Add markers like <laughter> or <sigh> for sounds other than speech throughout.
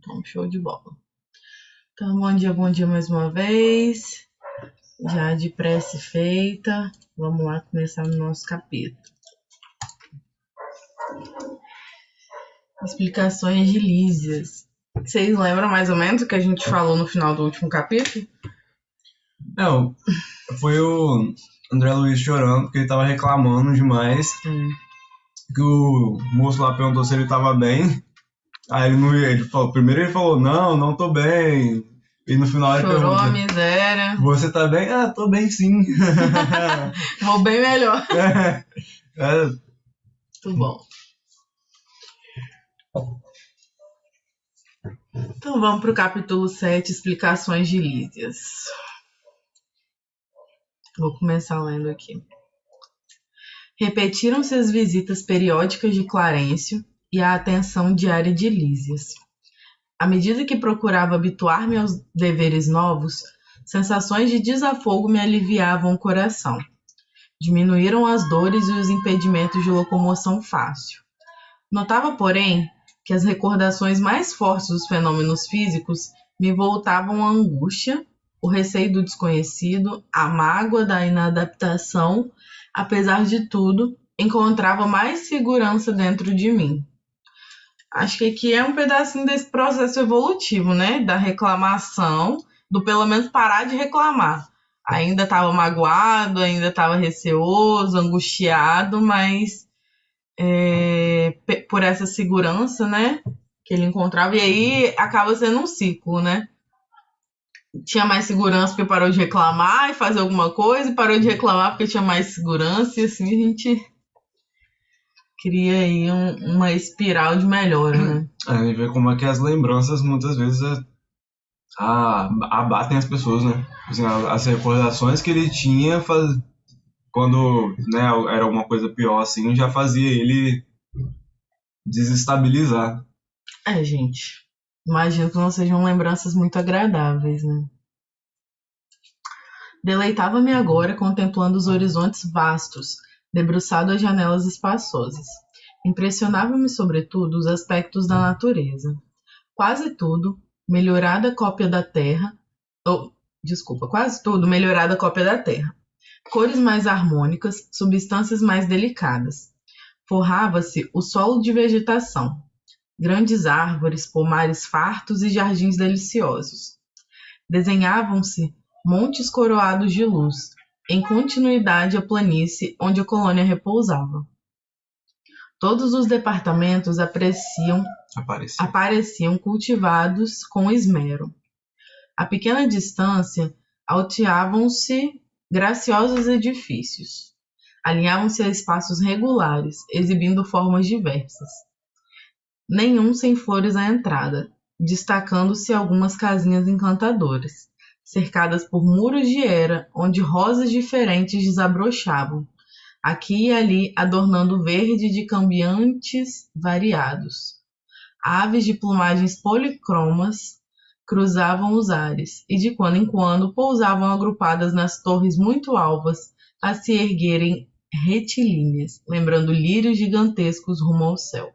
Então, show de bola. Então, bom dia, bom dia mais uma vez. Já de prece feita, vamos lá começar no nosso capítulo. Explicações de Lísias. Vocês lembram mais ou menos o que a gente falou no final do último capítulo? Não, foi o André Luiz chorando porque ele tava reclamando demais. Hum. Que o moço lá perguntou se ele tava bem. Aí ele não ele falou, primeiro ele falou, não, não tô bem. E no final ele Chorou a miséria. você tá bem? Ah, tô bem sim. <laughs> Vou bem melhor. <laughs> é, é, Muito bom. Então vamos para o capítulo 7, explicações de Lísias. Vou começar lendo aqui. Repetiram-se as visitas periódicas de Clarencio e a atenção diária de Lísias. À medida que procurava habituar-me aos deveres novos, sensações de desafogo me aliviavam o coração. Diminuíram as dores e os impedimentos de locomoção fácil. Notava, porém, que as recordações mais fortes dos fenômenos físicos me voltavam à angústia, o receio do desconhecido, a mágoa da inadaptação. Apesar de tudo, encontrava mais segurança dentro de mim. Acho que aqui é um pedacinho desse processo evolutivo, né? Da reclamação, do pelo menos parar de reclamar. Ainda estava magoado, ainda estava receoso, angustiado, mas é, por essa segurança, né? Que ele encontrava. E aí acaba sendo um ciclo, né? Tinha mais segurança porque parou de reclamar e fazer alguma coisa, e parou de reclamar porque tinha mais segurança, e assim a gente cria aí um- uma espiral de melhora, né? a gente vê como é que as lembranças muitas vezes é, a- abatem as pessoas, né? Assim, as recordações que ele tinha faz, quando né, era alguma coisa pior assim, já fazia ele desestabilizar. É, gente. Imagino que não sejam lembranças muito agradáveis, né? Deleitava-me agora contemplando os horizontes vastos, debruçado às janelas espaçosas. Impressionava-me, sobretudo, os aspectos da natureza. Quase tudo, melhorada cópia da terra. ou, desculpa, quase tudo, melhorada cópia da terra. Cores mais harmônicas, substâncias mais delicadas. Forrava-se o solo de vegetação, grandes árvores, pomares fartos e jardins deliciosos. Desenhavam-se montes coroados de luz, em continuidade à planície onde a colônia repousava. Todos os departamentos apreciam, Aparecia. apareciam cultivados com esmero. A pequena distância alteavam-se graciosos edifícios. Alinhavam-se a espaços regulares, exibindo formas diversas nenhum sem flores à entrada, destacando-se algumas casinhas encantadoras, cercadas por muros de era, onde rosas diferentes desabrochavam, aqui e ali adornando o verde de cambiantes variados. Aves de plumagens policromas cruzavam os ares e de quando em quando pousavam agrupadas nas torres muito alvas a se erguerem retilíneas, lembrando lírios gigantescos rumo ao céu.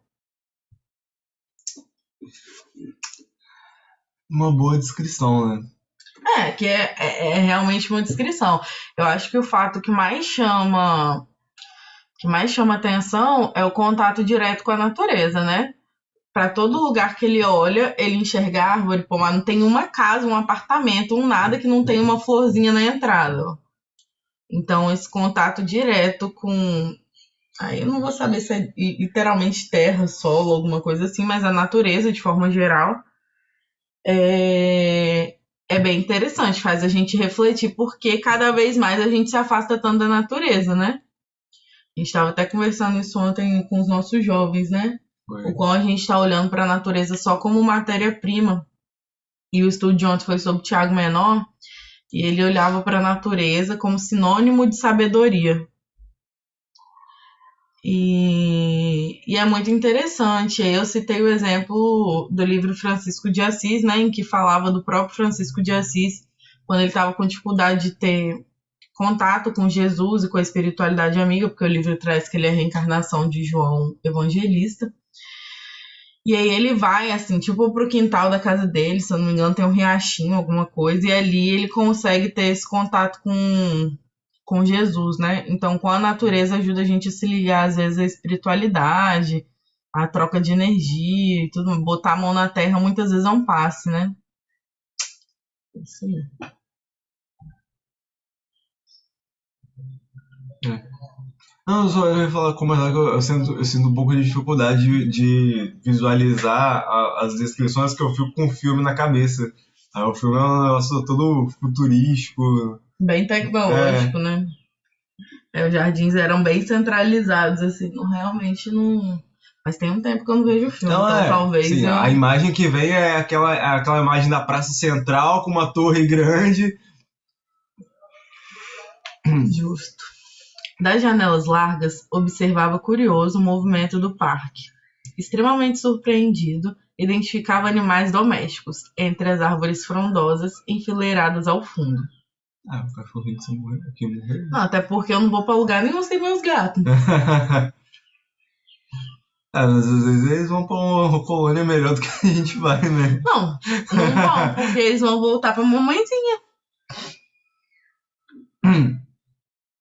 Uma boa descrição, né? É, que é, é, é realmente uma descrição. Eu acho que o fato que mais chama que mais chama atenção é o contato direto com a natureza, né? Para todo lugar que ele olha, ele enxerga árvore, pomar, não tem uma casa, um apartamento, um nada que não tem uma florzinha na entrada. Então, esse contato direto com. Aí eu não vou saber se é li- literalmente terra, solo, alguma coisa assim, mas a natureza de forma geral é, é bem interessante, faz a gente refletir porque cada vez mais a gente se afasta tanto da natureza, né? A gente estava até conversando isso ontem com os nossos jovens, né? O qual a gente está olhando para a natureza só como matéria-prima. E o estudo de ontem foi sobre o Tiago Menor, e ele olhava para a natureza como sinônimo de sabedoria. E, e é muito interessante. Eu citei o exemplo do livro Francisco de Assis, né, em que falava do próprio Francisco de Assis, quando ele estava com dificuldade de ter contato com Jesus e com a espiritualidade amiga, porque o livro traz que ele é a reencarnação de João Evangelista. E aí ele vai, assim, tipo, pro quintal da casa dele, se eu não me engano, tem um riachinho, alguma coisa, e ali ele consegue ter esse contato com, com Jesus, né? Então, com a natureza ajuda a gente a se ligar, às vezes, à espiritualidade, a troca de energia e tudo. Botar a mão na terra muitas vezes é um passe, né? Isso aí. É. Não, eu só ia falar como é eu, eu, sinto, eu sinto um pouco de dificuldade de, de visualizar a, as descrições que eu fico com o filme na cabeça. Aí o filme é um negócio todo futurístico. Bem tecnológico, é. né? É, os jardins eram bem centralizados, assim, não, realmente não. Mas tem um tempo que eu não vejo o filme, não, então é, talvez. Sim, eu... A imagem que vem é aquela, é aquela imagem da Praça Central com uma torre grande. Justo. Das janelas largas, observava curioso o movimento do parque. Extremamente surpreendido, identificava animais domésticos entre as árvores frondosas enfileiradas ao fundo. Ah, o cachorrinho que morreu, aqui morreu. Não, até porque eu não vou pra lugar nenhum sem meus gatos. <laughs> Ah, mas às vezes eles vão pra uma colônia melhor do que a gente vai, né? Não, não vão, porque eles vão voltar pra mamãezinha. Hum. <clears throat>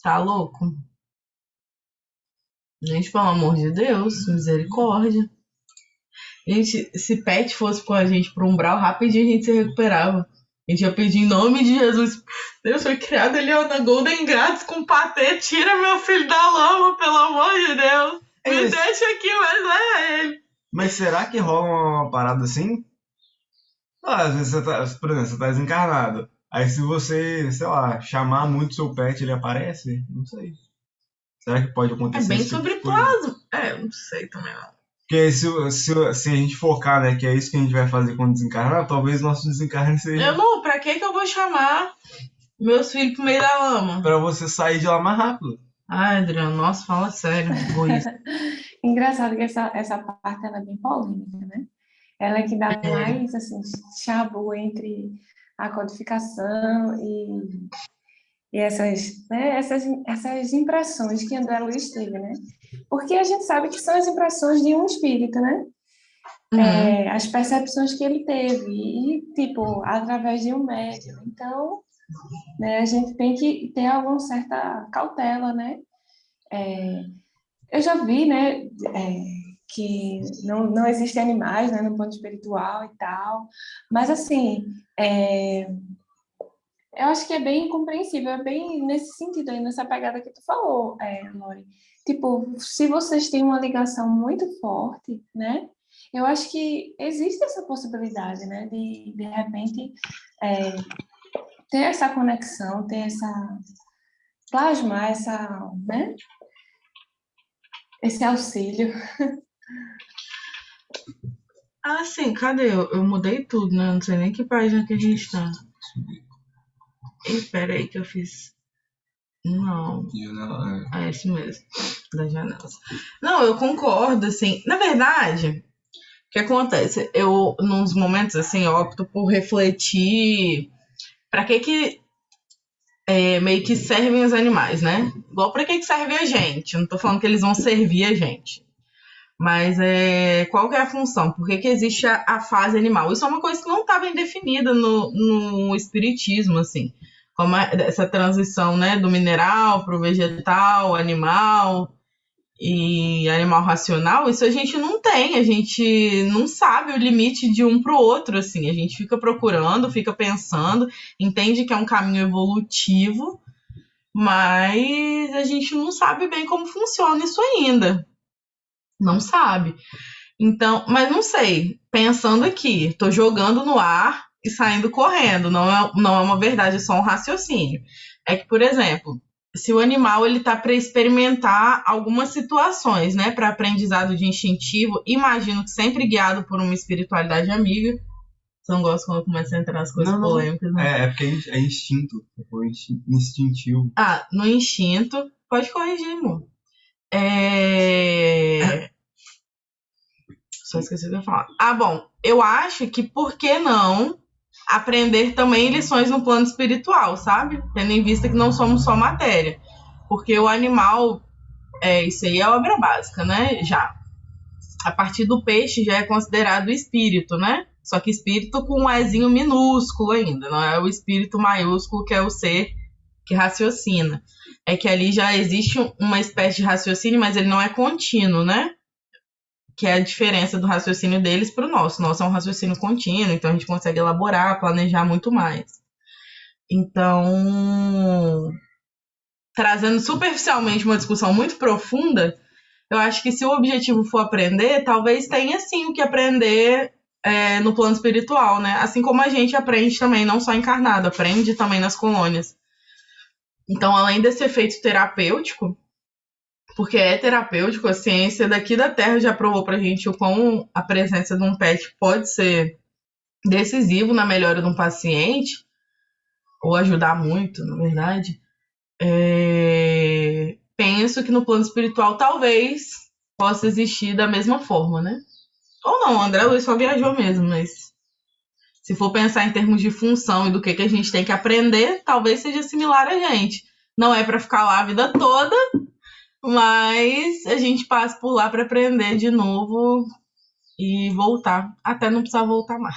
Tá louco? Gente, pelo amor de Deus, misericórdia. Gente, se pet fosse com a gente pro umbral, rapidinho a gente se recuperava. A gente ia pedir em nome de Jesus. Deus foi criado ali ó, na Golden Grátis com patê. Tira meu filho da lama, pelo amor de Deus. Me é deixa aqui, mas é ele. Mas será que rola uma parada assim? Ah, às vezes você tá, por exemplo, você tá desencarnado. Aí se você, sei lá, chamar muito seu pet, ele aparece? Não sei. Será que pode acontecer? É bem tipo sobre plasma. É, não sei também não. Porque se, se, se a gente focar, né, que é isso que a gente vai fazer quando desencarnar, talvez nosso desencarne seja. Amor, pra que que eu vou chamar meus filhos pro meio da lama? Pra você sair de lá mais rápido. Ai, Adriano, nossa, fala sério, <laughs> Engraçado que essa, essa parte ela é bem polêmica, né? Ela é que dá é. mais, assim, chabu entre a codificação e e essas, né, essas, essas impressões que André Luiz teve, né? Porque a gente sabe que são as impressões de um espírito, né? Uhum. É, as percepções que ele teve, e, tipo, através de um médium. Então, né, a gente tem que ter alguma certa cautela, né? É, eu já vi, né, é, que não, não existem animais, né, no ponto espiritual e tal, mas, assim, é, eu acho que é bem compreensível, é bem nesse sentido aí, nessa pegada que tu falou, é. Tipo, se vocês têm uma ligação muito forte, né? Eu acho que existe essa possibilidade, né? De, de repente, é, ter essa conexão, ter essa... plasmar essa, né? Esse auxílio. Ah, sim, cadê? Eu, eu mudei tudo, né? Não sei nem que página que a gente tá. Espera aí que eu fiz. Não. Janela, é. é esse mesmo. Das janelas. Não, eu concordo, assim. Na verdade, o que acontece? Eu, nos momentos assim, eu opto por refletir para que que é, meio que servem os animais, né? Igual para que que serve a gente. não tô falando que eles vão servir a gente. Mas é, qual que é a função? Por que, que existe a, a fase animal? Isso é uma coisa que não bem definida no, no espiritismo, assim como é essa transição né, do mineral para o vegetal, animal e animal racional, isso a gente não tem, a gente não sabe o limite de um para o outro, assim, a gente fica procurando, fica pensando, entende que é um caminho evolutivo, mas a gente não sabe bem como funciona isso ainda. Não sabe. Então, mas não sei, pensando aqui, estou jogando no ar e saindo correndo. Não é, não é uma verdade, é só um raciocínio. É que, por exemplo, se o animal ele está para experimentar algumas situações, né, para aprendizado de instintivo, imagino que sempre guiado por uma espiritualidade amiga. Você não gosta quando começa a entrar nas coisas não, polêmicas, né? É, é porque é instinto, é instintivo. Ah, no instinto, pode corrigir, amor. É... <laughs> Só esqueci ia falar. Ah, bom, eu acho que por que não aprender também lições no plano espiritual, sabe? Tendo em vista que não somos só matéria. Porque o animal, é, isso aí é obra básica, né? Já. a partir do peixe já é considerado espírito, né? Só que espírito com um Ezinho minúsculo ainda, não é o espírito maiúsculo que é o ser que raciocina. É que ali já existe uma espécie de raciocínio, mas ele não é contínuo, né? Que é a diferença do raciocínio deles para o nosso. Nosso é um raciocínio contínuo, então a gente consegue elaborar, planejar muito mais. Então, trazendo superficialmente uma discussão muito profunda, eu acho que se o objetivo for aprender, talvez tenha sim o que aprender é, no plano espiritual, né? Assim como a gente aprende também, não só encarnado, aprende também nas colônias. Então, além desse efeito terapêutico, porque é terapêutico, a ciência daqui da Terra já provou pra gente o quão a presença de um pet pode ser decisivo na melhora de um paciente, ou ajudar muito, na verdade. É... Penso que no plano espiritual talvez possa existir da mesma forma, né? Ou não, André Luiz só viajou mesmo, mas se for pensar em termos de função e do que, que a gente tem que aprender, talvez seja similar a gente. Não é para ficar lá a vida toda, mas a gente passa por lá para aprender de novo e voltar, até não precisar voltar mais.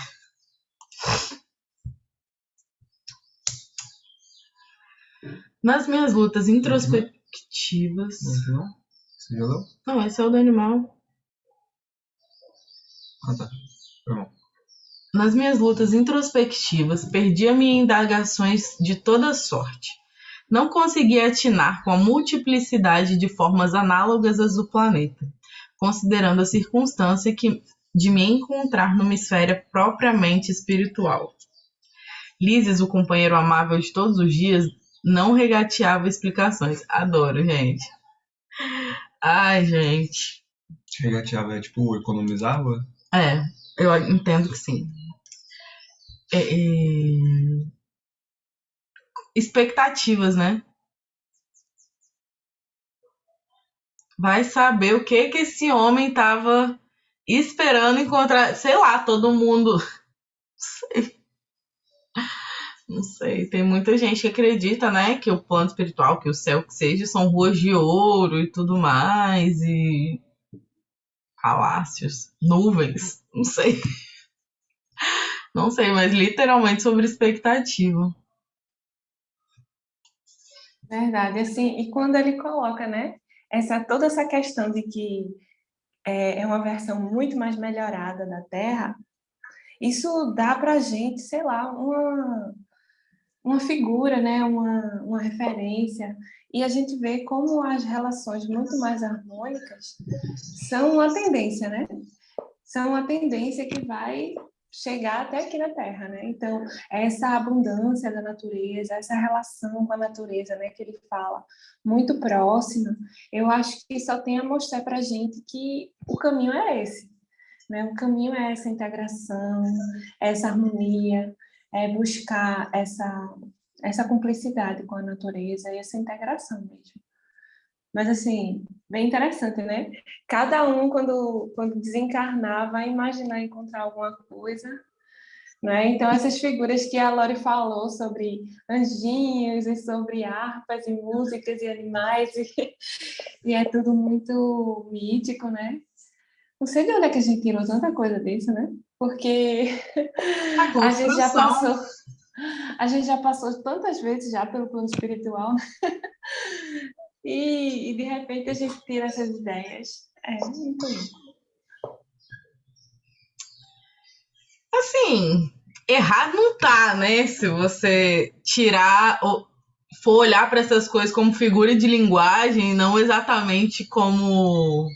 Nas minhas lutas introspectivas. Uhum. Você já leu? Não, esse é o do animal. Ah, tá. Foi bom. Nas minhas lutas introspectivas, perdia-me indagações de toda sorte. Não conseguia atinar com a multiplicidade de formas análogas às do planeta, considerando a circunstância que, de me encontrar numa esfera propriamente espiritual. Lises, o companheiro amável de todos os dias, não regateava explicações. Adoro, gente. Ai, gente. Regateava é tipo, economizava? É, eu entendo que sim. É, é... Expectativas, né? Vai saber o que que esse homem tava esperando encontrar, sei lá, todo mundo. Não <laughs> sei. Não sei, tem muita gente que acredita, né, que o plano espiritual, que o céu que seja, são ruas de ouro e tudo mais, e palácios, nuvens, não sei. <laughs> Não sei, mas literalmente sobre expectativa. Verdade, assim, e quando ele coloca, né, essa, toda essa questão de que é, é uma versão muito mais melhorada da Terra, isso dá pra gente, sei lá, uma, uma figura, né, uma, uma referência, e a gente vê como as relações muito mais harmônicas são uma tendência, né? São uma tendência que vai chegar até aqui na Terra, né? Então, essa abundância da natureza, essa relação com a natureza, né, que ele fala, muito próxima, eu acho que só tem a mostrar para a gente que o caminho é esse, né? O caminho é essa integração, essa harmonia, é buscar essa essa cumplicidade com a natureza e essa integração mesmo. Mas, assim, bem interessante, né? Cada um, quando, quando desencarnar, vai imaginar encontrar alguma coisa, né? Então, essas figuras que a Lori falou sobre anjinhos e sobre harpas e músicas e animais, e, e é tudo muito mítico, né? Não sei de onde é que a gente tirou tanta coisa disso, né? Porque a, <laughs> a gente já passou a gente já passou tantas vezes já pelo plano espiritual, né? E, e, de repente a gente tira essas ideias. É muito lindo. Assim, errado não tá, né? Se você tirar ou for olhar para essas coisas como figura de linguagem, não exatamente como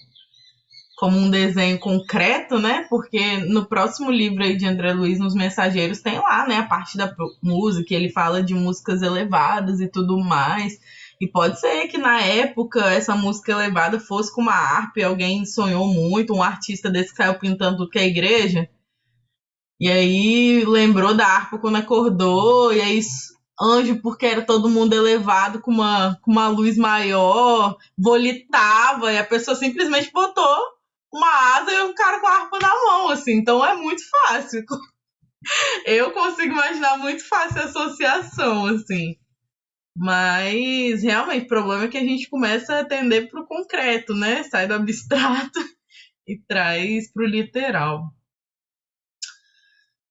como um desenho concreto, né? Porque no próximo livro aí de André Luiz, nos Mensageiros, tem lá, né, a parte da música, ele fala de músicas elevadas e tudo mais. E pode ser que na época essa música elevada fosse com uma harpa e alguém sonhou muito, um artista desse que saiu pintando tudo que é igreja. E aí lembrou da harpa quando acordou, e aí anjo porque era todo mundo elevado com uma, com uma luz maior, volitava, e a pessoa simplesmente botou uma asa e um cara com a harpa na mão, assim. Então é muito fácil. <laughs> Eu consigo imaginar muito fácil a associação, assim. Mas realmente o problema é que a gente começa a atender para o concreto, né? Sai do abstrato <laughs> e traz pro literal.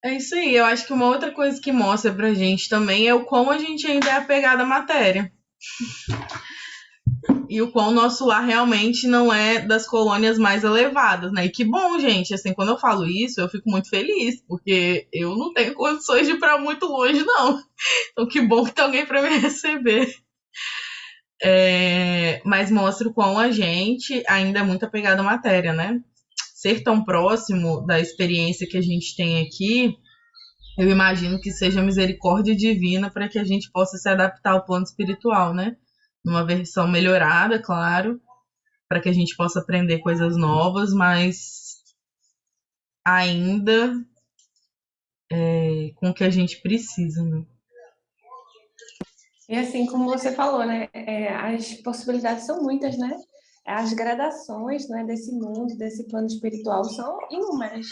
É isso aí. Eu acho que uma outra coisa que mostra pra gente também é o quão a gente ainda é apegado à matéria. <laughs> E o quão nosso lar realmente não é das colônias mais elevadas, né? E que bom, gente. Assim, quando eu falo isso, eu fico muito feliz, porque eu não tenho condições de ir pra muito longe, não. <laughs> Então, que bom que tem alguém para me <laughs> receber. É, mas mostra o quão a gente ainda é muito apegado à matéria, né? ser tão próximo da experiência que a gente tem aqui, eu imagino que seja misericórdia divina para que a gente possa se adaptar ao plano espiritual, né? Numa versão melhorada, claro, para que a gente possa aprender coisas novas, mas ainda é, com o que a gente precisa, né? E assim como você falou, né? É, as possibilidades são muitas, né? as gradações né, desse mundo, desse plano espiritual, são inúmeras.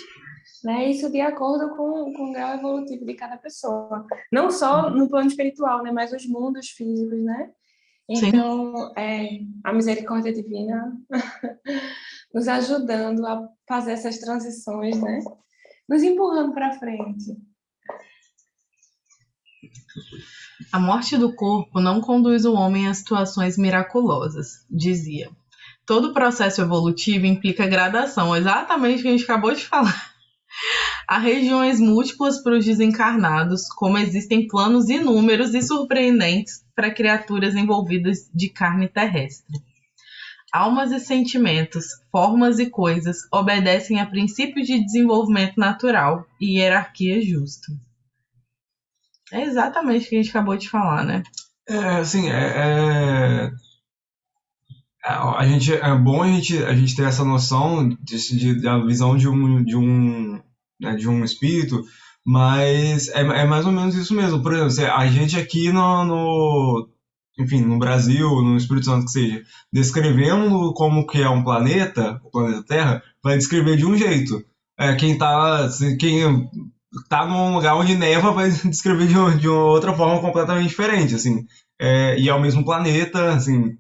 Né? Isso de acordo com, com o grau evolutivo de cada pessoa. Não só no plano espiritual, né, mas os mundos físicos, né? Então, é, a misericórdia divina <laughs> nos ajudando a fazer essas transições, né? Nos empurrando para frente. A morte do corpo não conduz o homem a situações miraculosas, dizia. Todo processo evolutivo implica gradação, exatamente o que a gente acabou de falar. Há regiões múltiplas para os desencarnados, como existem planos inúmeros e surpreendentes para criaturas envolvidas de carne terrestre. Almas e sentimentos, formas e coisas obedecem a princípios de desenvolvimento natural e hierarquia justa. É exatamente o que a gente acabou de falar, né? É, assim, é, é a gente é bom a gente, a gente ter essa noção de, de, da visão de um de um né, de um espírito mas é, é mais ou menos isso mesmo por exemplo a gente aqui no, no enfim no Brasil no Espírito Santo que seja descrevendo como que é um planeta o planeta Terra vai descrever de um jeito é, quem tá quem tá num lugar onde neva vai <laughs> descrever de, de outra forma completamente diferente assim é, e é o mesmo planeta assim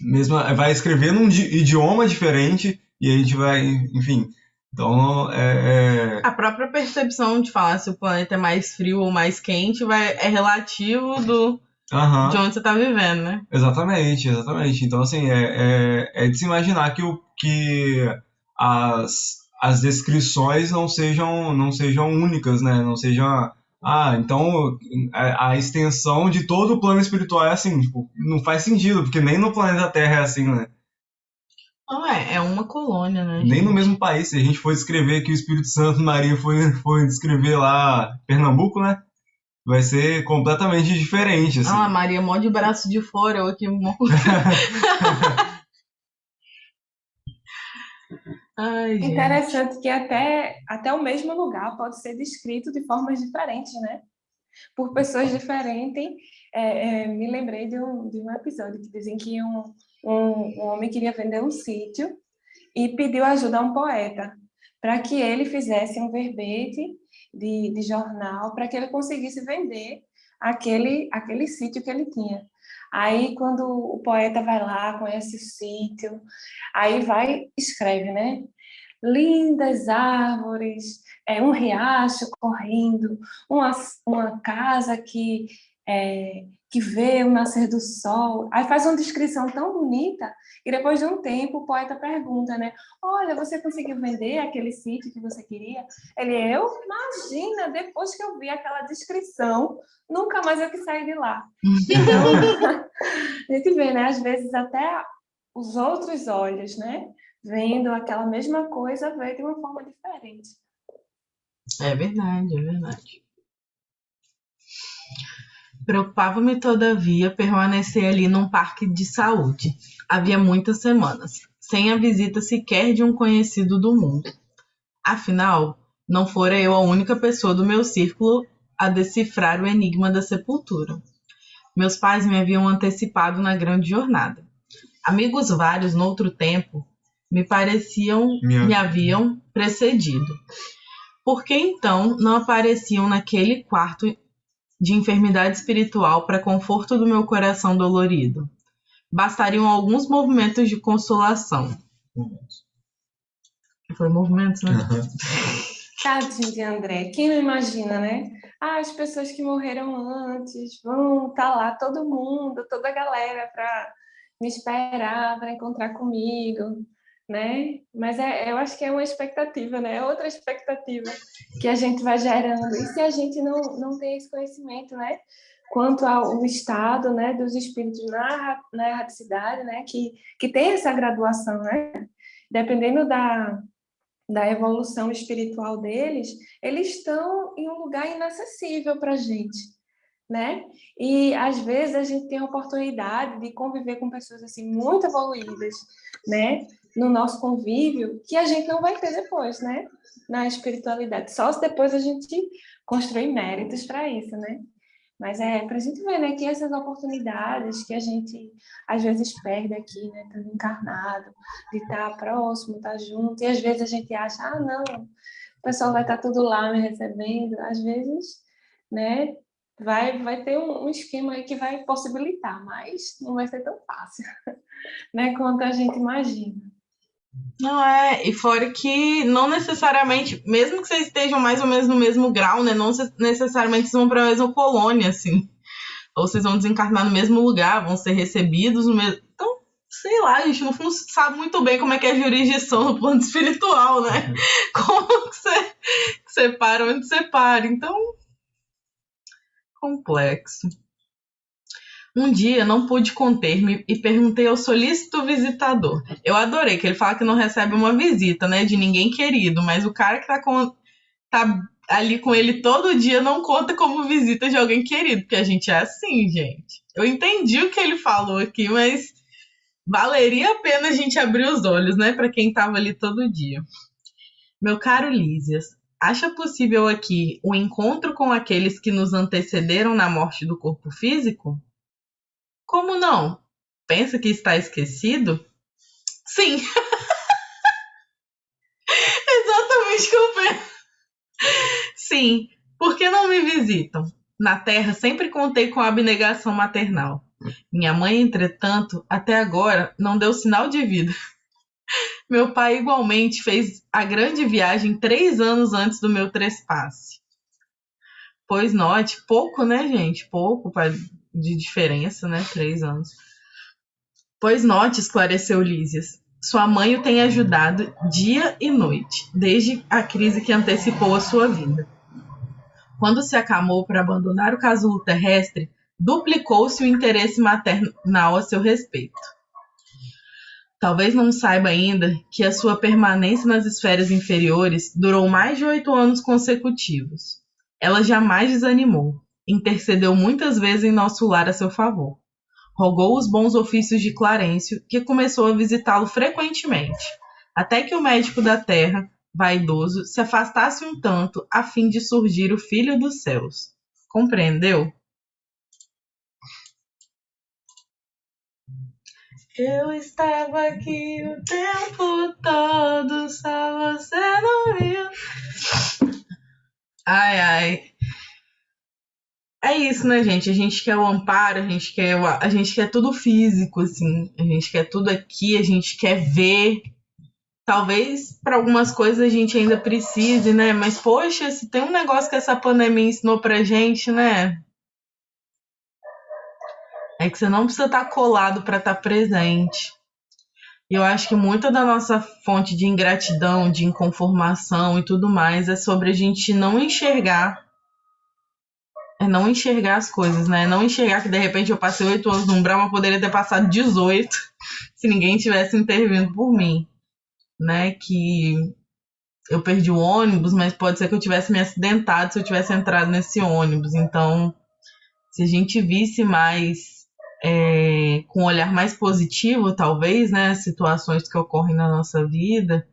mesmo vai escrever num idioma diferente e a gente vai, enfim. Então, é, é... A própria percepção de falar se o planeta é mais frio ou mais quente vai, é relativo do, uhum. de onde você está vivendo, né? Exatamente, exatamente. Então, assim, é, é, é de se imaginar que, o, que as, as descrições não sejam, não sejam únicas, né? Não sejam ah, então a, a, extensão de todo o plano espiritual é assim, tipo, não faz sentido, porque nem no planeta Terra é assim, né? Não é, é uma colônia, né? Nem gente? no mesmo país, se a gente for descrever que o Espírito Santo Maria foi, foi descrever lá Pernambuco, né? Vai ser completamente diferente, assim. Ah, Maria mó de braço de fora, eu aqui mó... Ai, Interessante que até, até o mesmo lugar pode ser descrito de formas diferentes, né? Por pessoas diferentes. É, é, me lembrei de um, de um episódio que dizem que um, um, um homem queria vender um sítio e pediu ajuda a um poeta para que ele fizesse um verbete de, de jornal para que ele conseguisse vender aquele, aquele sítio que ele tinha. Aí, quando o poeta vai lá, conhece o sítio, aí vai, escreve, né? Lindas árvores, é, um riacho correndo, uma, uma casa que é, que vê o nascer do sol. Aí faz uma descrição tão bonita e depois de um tempo o poeta pergunta, né? Olha, você conseguiu vender aquele sítio que você queria? Ele, eu? Imagina, depois que eu vi aquela descrição, nunca mais eu que sair de lá. Então, <laughs> a gente vê, né? Às vezes até os outros olhos, né? Vendo aquela mesma coisa, vê de uma forma diferente. É verdade, é verdade. Preocupava-me, todavia, permanecer ali num parque de saúde. Havia muitas semanas, sem a visita sequer de um conhecido do mundo. Afinal, não fora eu a única pessoa do meu círculo a decifrar o enigma da sepultura. Meus pais me haviam antecipado na grande jornada. Amigos vários, noutro tempo, me pareciam, Minha... me haviam precedido. Por que então não apareciam naquele quarto de enfermidade espiritual para conforto do meu coração dolorido. Bastariam alguns movimentos de consolação. Foi movimentos, né? Tadinho de André. Quem não imagina, né? Ah, as pessoas que morreram antes vão estar tá lá, todo mundo, toda a galera, para me esperar, para encontrar comigo, né? Mas é, eu acho que é uma expectativa, né? É outra expectativa que a gente vai gerando. E se a gente não, não tem esse conhecimento, né? Quanto ao estado, né, dos espíritos na, na erraticidade, né, que, que tem essa graduação, né? Dependendo da, da evolução espiritual deles, eles estão em um lugar inacessível para a gente, né? E às vezes a gente tem a oportunidade de conviver com pessoas assim muito evoluídas, né? No nosso convívio, que a gente não vai ter depois, né? Na espiritualidade. Só se depois a gente construir méritos para isso, né? Mas é para a gente ver, né, que essas oportunidades que a gente às vezes perde aqui, né, estando encarnado, de estar tá próximo, estar tá junto, e às vezes a gente acha, ah, não, o pessoal vai estar tá tudo lá me recebendo, às vezes, né, vai, vai ter um, esquema aí que vai possibilitar, mas não vai ser tão fácil, <laughs> né, quanto a gente imagina. Não é, e fora que não necessariamente, mesmo que vocês estejam mais ou menos no mesmo grau, né? Não necessariamente vão para a mesma colônia, assim. Ou vocês vão desencarnar no mesmo lugar, vão ser recebidos no mesmo. Então, sei lá, a gente não sabe muito bem como é que é a jurisdição no plano <laughs> espiritual, né? Como que você separa onde separa. Então, complexo. Um dia não pude conter-me e perguntei ao solícito visitador. Eu adorei que ele fala que não recebe uma visita, né, de ninguém querido, mas o cara que tá, com, tá ali com ele todo dia não conta como visita de alguém querido, porque a gente é assim, gente. Eu entendi o que ele falou aqui, mas valeria a pena a gente abrir os olhos, né, para quem tava ali todo dia. Meu caro Lísias, acha possível aqui o encontro com aqueles que nos antecederam na morte do corpo físico? Como não? Pensa que está esquecido? Sim. <laughs> Exatamente o que eu penso. Sim. Por que não me visitam? Na Terra sempre contei com a abnegação maternal. Minha mãe, entretanto, até agora não deu sinal de vida. <laughs> Meu pai igualmente fez a grande viagem três anos antes do meu trespasse. Pois note, pouco, né, gente? Pouco de diferença, né? Três anos. Pois note, esclareceu Lísias. Sua mãe o tem ajudado dia e noite, desde a crise que antecipou a sua vida. Quando se acalmou para abandonar o casulo terrestre, duplicou-se o interesse maternal a seu respeito. Talvez não saiba ainda que a sua permanência nas esferas inferiores durou mais de oito anos consecutivos. Ela jamais desanimou, intercedeu muitas vezes em nosso lar a seu favor. Rogou os bons ofícios de Clarencio, que começou a visitá-lo frequentemente, até que o médico da terra, vaidoso, se afastasse um tanto a fim de surgir o filho dos céus. Compreendeu? Eu estava aqui o tempo todo, só você não viu. Ai, ai é isso, né, gente? A gente quer o amparo, a gente quer, o, a gente quer tudo físico, assim. A gente quer tudo aqui, a gente quer ver. Talvez para algumas coisas a gente ainda precise, né? Mas, poxa, se tem um negócio que essa pandemia ensinou pra gente, né? É que você não precisa estar tá colado para estar tá presente. E eu acho que muita da nossa fonte de ingratidão, de inconformação e tudo mais é sobre a gente não enxergar é não enxergar as coisas, né? Não enxergar que de repente eu passei oito anos no umbral, mas poderia ter passado 18 <laughs> se ninguém tivesse intervindo por mim, né? Que eu perdi o ônibus, mas pode ser que eu tivesse me acidentado se eu tivesse entrado nesse ônibus. Então, se a gente visse mais é, com um olhar mais positivo, talvez, né? Situações que ocorrem na nossa vida,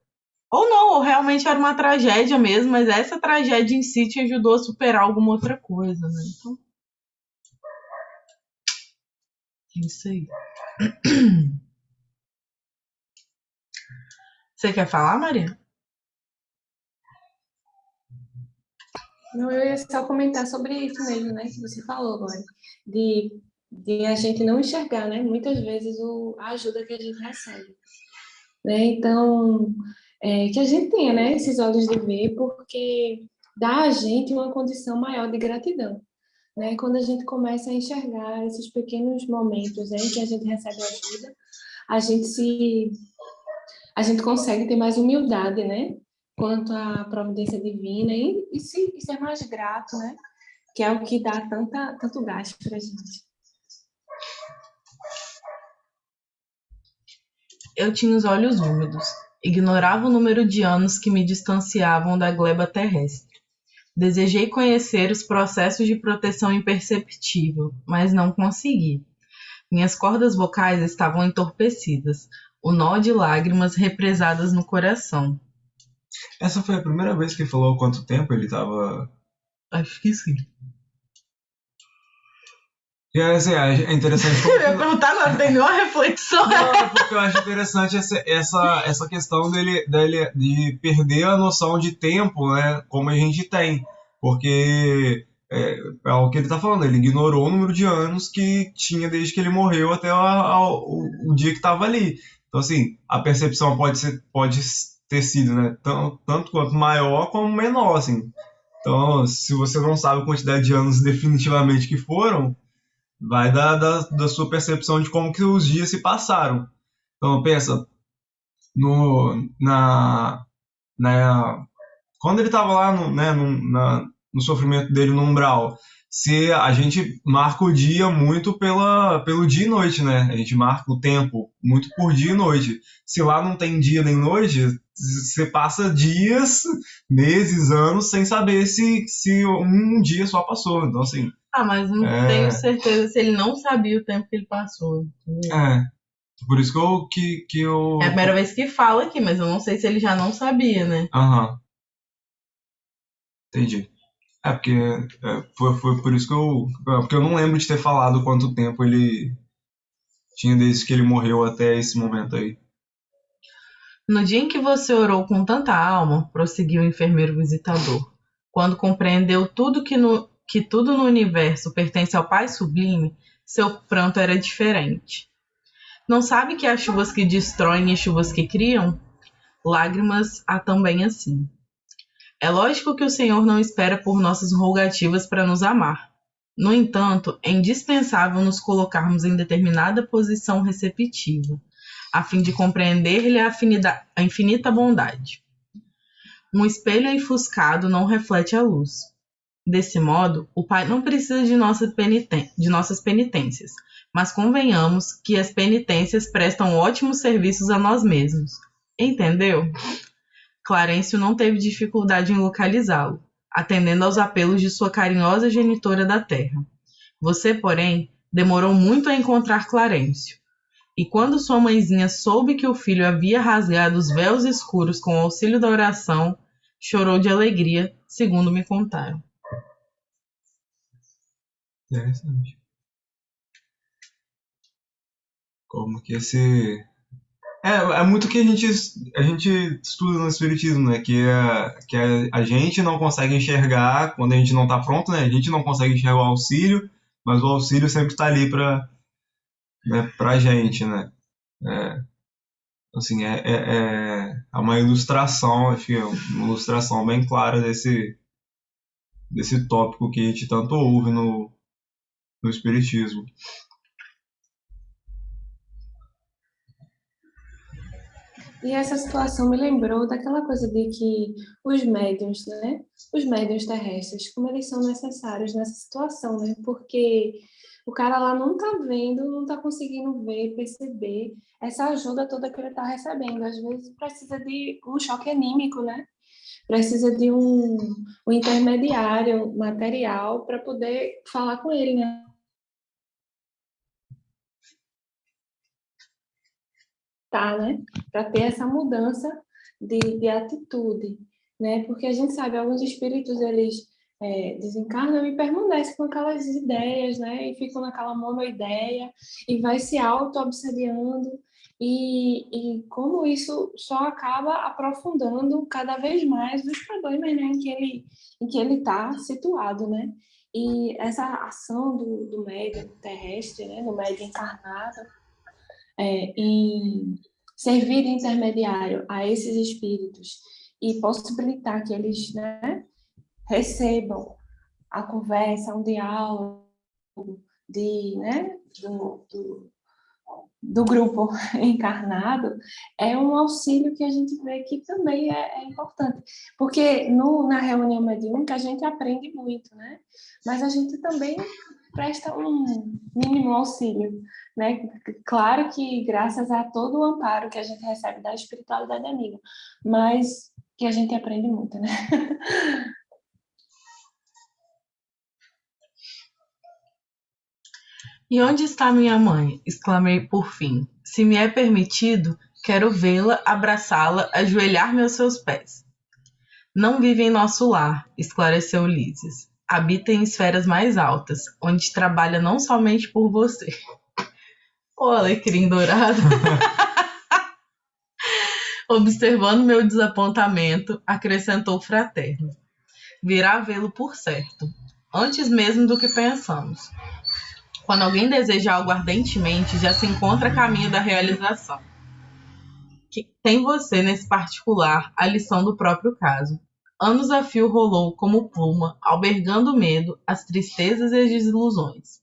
ou não, ou realmente era uma tragédia mesmo, mas essa tragédia em si te ajudou a superar alguma outra coisa, né? Então. É isso aí. <clears throat> Você quer falar, Maria? Não, eu ia só comentar sobre isso mesmo, né, que você falou agora, de, de a gente não enxergar, né, muitas vezes o, a ajuda que a gente recebe, né, então, é, que a gente tenha, né, esses olhos de ver, porque dá a gente uma condição maior de gratidão. Né? Quando a gente começa a enxergar esses pequenos momentos né, em que a gente recebe ajuda, a gente se a gente consegue ter mais humildade, né? Quanto à providência divina e, e, se, e ser mais grato, né? Que é o que dá tanta, tanto gasto para a gente. Eu tinha os olhos úmidos. Ignorava o número de anos que me distanciavam da gleba terrestre. Desejei conhecer os processos de proteção imperceptível, mas não consegui. Minhas cordas vocais estavam entorpecidas, o nó de lágrimas represadas no coração. Essa foi a primeira vez que falou quanto tempo ele estava. Acho que sim. E assim, é interessante. <laughs> Eu ia perguntar não tem nenhuma reflexão. Não, porque eu acho interessante essa, essa, essa questão dele, dele de perder a noção de tempo, né? Como a gente tem. Porque é, é o que ele está falando, ele ignorou o número de anos que tinha desde que ele morreu até o, o, o dia que estava ali. Então, assim, a percepção pode, ser, pode ter sido né, tanto, tanto quanto maior como menor, assim. Então, se você não sabe a quantidade de anos definitivamente que foram, vai da, da, da sua percepção de como que os dias se passaram. Então pensa no na, na quando ele estava lá no, né, no, na, no sofrimento dele no umbral, se a gente marca o dia muito pela, pelo dia e noite, né? A gente marca o tempo muito por dia e noite. Se lá não tem dia nem noite, você passa dias, meses, anos sem saber se, se um dia só passou. Então, assim, ah, mas não é... tenho certeza se ele não sabia o tempo que ele passou. É. Por isso que eu, que, que eu. É a primeira vez que fala aqui, mas eu não sei se ele já não sabia, né? Aham. Entendi. É, porque é, foi, foi por isso que eu. É, porque eu não lembro de ter falado quanto tempo ele tinha desde que ele morreu até esse momento aí. No dia em que você orou com tanta alma, prosseguiu o enfermeiro visitador, quando compreendeu tudo que no, que tudo no universo pertence ao Pai Sublime, seu pranto era diferente. Não sabe que há chuvas que destroem e chuvas que criam? Lágrimas há também assim. É lógico que o Senhor não espera por nossas rogativas para nos amar. No entanto, é indispensável nos colocarmos em determinada posição receptiva, a fim de compreender-lhe a, a infinita bondade. Um espelho enfuscado não reflete a luz. Desse modo, o Pai não precisa de, nossa de nossas penitências, mas convenhamos que as penitências prestam ótimos serviços a nós mesmos. Entendeu? Clarencio não teve dificuldade em localizá-lo, atendendo aos apelos de sua carinhosa genitora da terra. Você, porém, demorou muito a encontrar Clarencio. E quando sua mãezinha soube que o filho havia rasgado os véus escuros com o auxílio da oração, chorou de alegria, segundo me contaram. Interessante. Como que esse. É, é muito que a gente, a gente estuda no Espiritismo, né? Que, é, que é, a gente não consegue enxergar quando a gente não está pronto, né? A gente não consegue enxergar o auxílio, mas o auxílio sempre está ali para né, a gente, né? É, assim, é, é, é uma ilustração, acho que é uma ilustração bem clara desse, desse tópico que a gente tanto ouve no, no Espiritismo. E essa situação me lembrou daquela coisa de que os médiums, né? Os médiums terrestres, como eles são necessários nessa situação, né? Porque o cara lá não tá vendo, não tá conseguindo ver, perceber essa ajuda toda que ele tá recebendo. Às vezes precisa de um choque anímico, né? Precisa de um, um intermediário material para poder falar com ele, né? Tá, né? Para ter essa mudança de, de atitude, né? Porque a gente sabe, alguns espíritos, eles é, desencarnam e permanecem com aquelas ideias, né? E ficam naquela monoideia e vai se auto-obsediando e, e como isso só acaba aprofundando cada vez mais os problemas né, em que ele em que ele está situado, né? E essa ação do, do médium terrestre, né, do médium encarnado, é, em, servir de intermediário a esses espíritos e possibilitar que eles né, recebam a conversa, um diálogo de, né, do, do, do grupo <laughs> encarnado, é um auxílio que a gente vê que também é, é importante. Porque no, na reunião mediúnica a gente aprende muito, né? Mas a gente também presta um mínimo auxílio, né? Claro que graças a todo o amparo que a gente recebe da espiritualidade amiga, mas que a gente aprende muito, né? E onde está minha mãe? exclamei por fim. Se me é permitido, quero vê-la, abraçá-la, ajoelhar-me aos seus pés. Não vive em nosso lar, esclareceu Lísias. Habita em esferas mais altas, onde trabalha não somente por você. Ô, alecrim dourado. <laughs> Observando meu desapontamento, acrescentou fraterno. Virá vê-lo por certo, antes mesmo do que pensamos. Quando alguém deseja algo ardentemente, já se encontra a caminho da realização. Tem você, nesse particular, a lição do próprio caso. Anos a fio rolou como pluma, albergando o medo, as tristezas e as desilusões.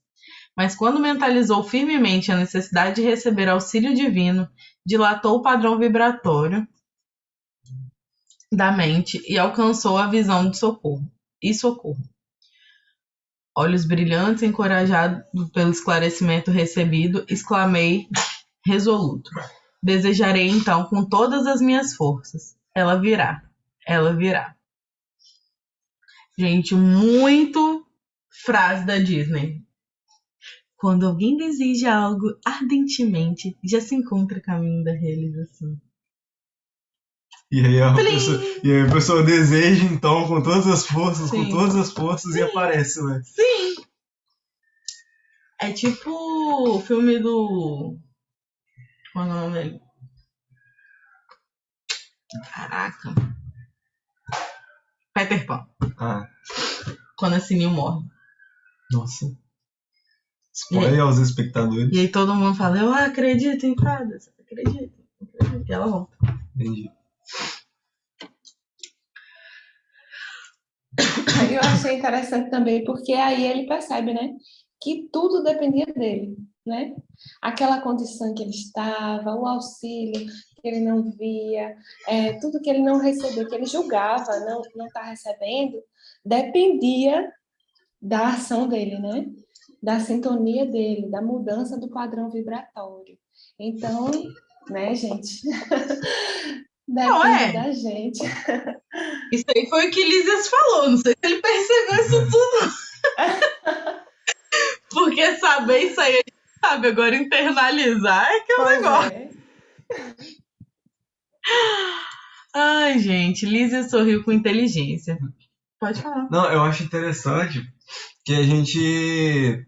Mas quando mentalizou firmemente a necessidade de receber auxílio divino, dilatou o padrão vibratório da mente e alcançou a visão de socorro e socorro. Olhos brilhantes, encorajado pelo esclarecimento recebido, exclamei resoluto. Desejarei então com todas as minhas forças. Ela virá. Ela virá. Gente, muito frase da Disney. Quando alguém deseja algo ardentemente, já se encontra caminho da realização. E aí, a pessoa, e aí a pessoa deseja, então, com todas as forças, Sim. com todas as forças, Sim. e aparece, né? Sim! É tipo o filme do. Qual é o nome dele? Caraca. Peter Pan. Ah. Quando a Sininho morre. Nossa. Spoiler aos espectadores. E aí todo mundo fala, eu acredito em fadas. Acredito, acredito. E ela volta. Entendi. Eu achei interessante também, porque aí ele percebe, né? Que tudo dependia dele, né? Aquela condição que ele estava, o auxílio que ele não via, é, tudo que ele não recebeu, que ele julgava não não estar tá recebendo, dependia da ação dele, né? Da sintonia dele, da mudança do padrão vibratório. Então, né, gente? Depende <laughs> não é. da gente. <laughs> Isso aí foi o que Lízias falou. Não sei se ele percebeu isso tudo. <laughs> Porque saber isso aí, sabe, agora internalizar é que é o negócio. É. Ai, gente, Lízia sorriu com inteligência. Pode falar. Não, eu acho interessante que a gente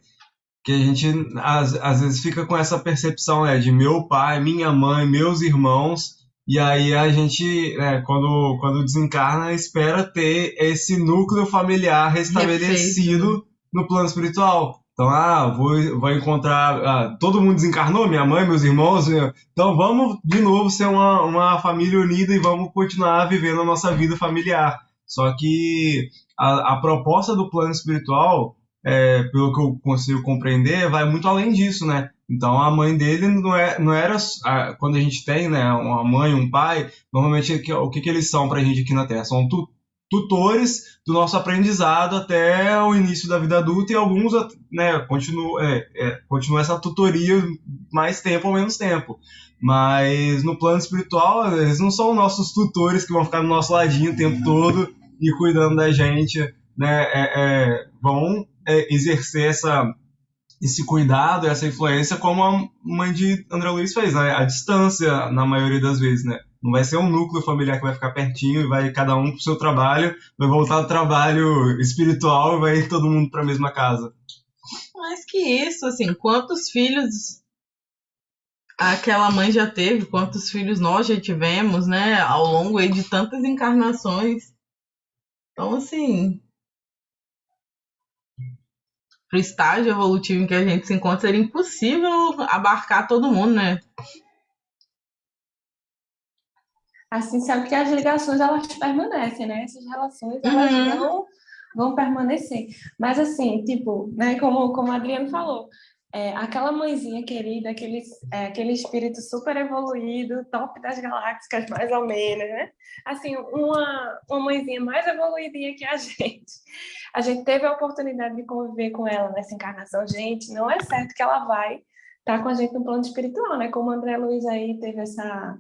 que a gente às, às vezes fica com essa percepção né, de meu pai, minha mãe, meus irmãos e aí a gente, né, quando, quando desencarna, espera ter esse núcleo familiar restabelecido Refeito. no plano espiritual. Então, ah, vou, vou encontrar. Ah, todo mundo desencarnou, minha mãe, meus irmãos. Então vamos de novo ser uma, uma família unida e vamos continuar vivendo a nossa vida familiar. Só que a, a proposta do plano espiritual, é, pelo que eu consigo compreender, vai muito além disso, né? Então a mãe dele não, é, não era. Quando a gente tem né, uma mãe, um pai, normalmente o que, que eles são para a gente aqui na Terra? São tu, tutores do nosso aprendizado até o início da vida adulta e alguns né, é, é, continua essa tutoria mais tempo ou menos tempo. Mas no plano espiritual, eles não são nossos tutores que vão ficar do nosso ladinho o tempo todo e cuidando da gente. Né, é, é vão é, exercer essa esse cuidado, essa influência, como a mãe de André Luiz fez, né? A distância, na maioria das vezes, né? Não vai ser um núcleo familiar que vai ficar pertinho e vai cada um pro seu trabalho, vai voltar ao trabalho espiritual e vai todo mundo para a mesma casa. Mais que isso, assim, quantos filhos aquela mãe já teve, quantos filhos nós já tivemos, né, ao longo de tantas encarnações. Então, assim, pro estágio evolutivo em que a gente se encontra, seria impossível abarcar todo mundo, né? Assim, sabe que as ligações elas permanecem, né? Essas relações elas uhum. não vão permanecer. Mas assim, tipo, né, como, como a Adriano falou, é, aquela mãezinha querida, aquele, é, aquele espírito super evoluído, top das galáxias, mais ou menos, né? Assim, uma, uma mãezinha mais evoluidinha que a <laughs> gente. A gente teve a oportunidade de conviver com ela nessa encarnação. Gente, não é certo que ela vai estar tá com a gente no plano espiritual, né? Como o André Luiz aí teve essa,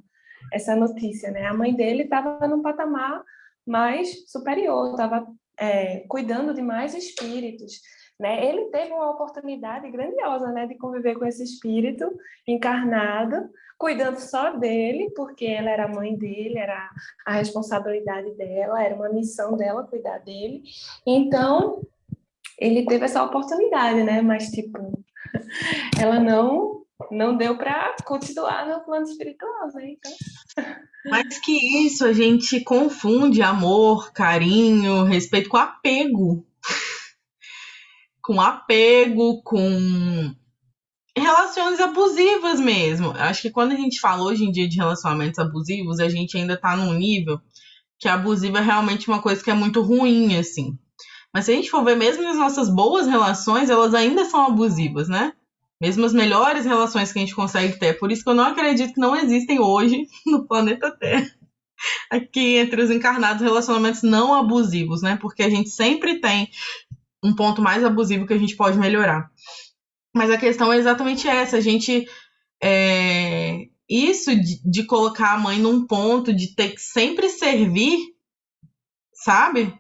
essa notícia, né? A mãe dele estava num patamar mais superior, estava é, cuidando de mais espíritos, né? Ele teve uma oportunidade grandiosa né, de conviver com esse espírito encarnado, cuidando só dele, porque ela era a mãe dele, era a responsabilidade dela, era uma missão dela cuidar dele. Então, ele teve essa oportunidade, né? Mas, tipo, <laughs> ela não não deu para continuar no plano espiritual, né? Então... Mais que isso, a gente confunde amor, carinho, respeito com apego com apego, com relações abusivas mesmo. Acho que quando a gente fala hoje em dia de relacionamentos abusivos, a gente ainda tá num nível que abusivo é realmente uma coisa que é muito ruim, assim. Mas se a gente for ver mesmo as nossas boas relações, elas ainda são abusivas, né? Mesmo as melhores relações que a gente consegue ter. Por isso que eu não acredito que não existem hoje <laughs> no planeta Terra. Aqui entre os encarnados relacionamentos não abusivos, né? Porque a gente sempre tem um ponto mais abusivo que a gente pode melhorar. Mas a questão é exatamente essa, a gente é, isso de, de, colocar a mãe num ponto de ter que sempre servir, sabe?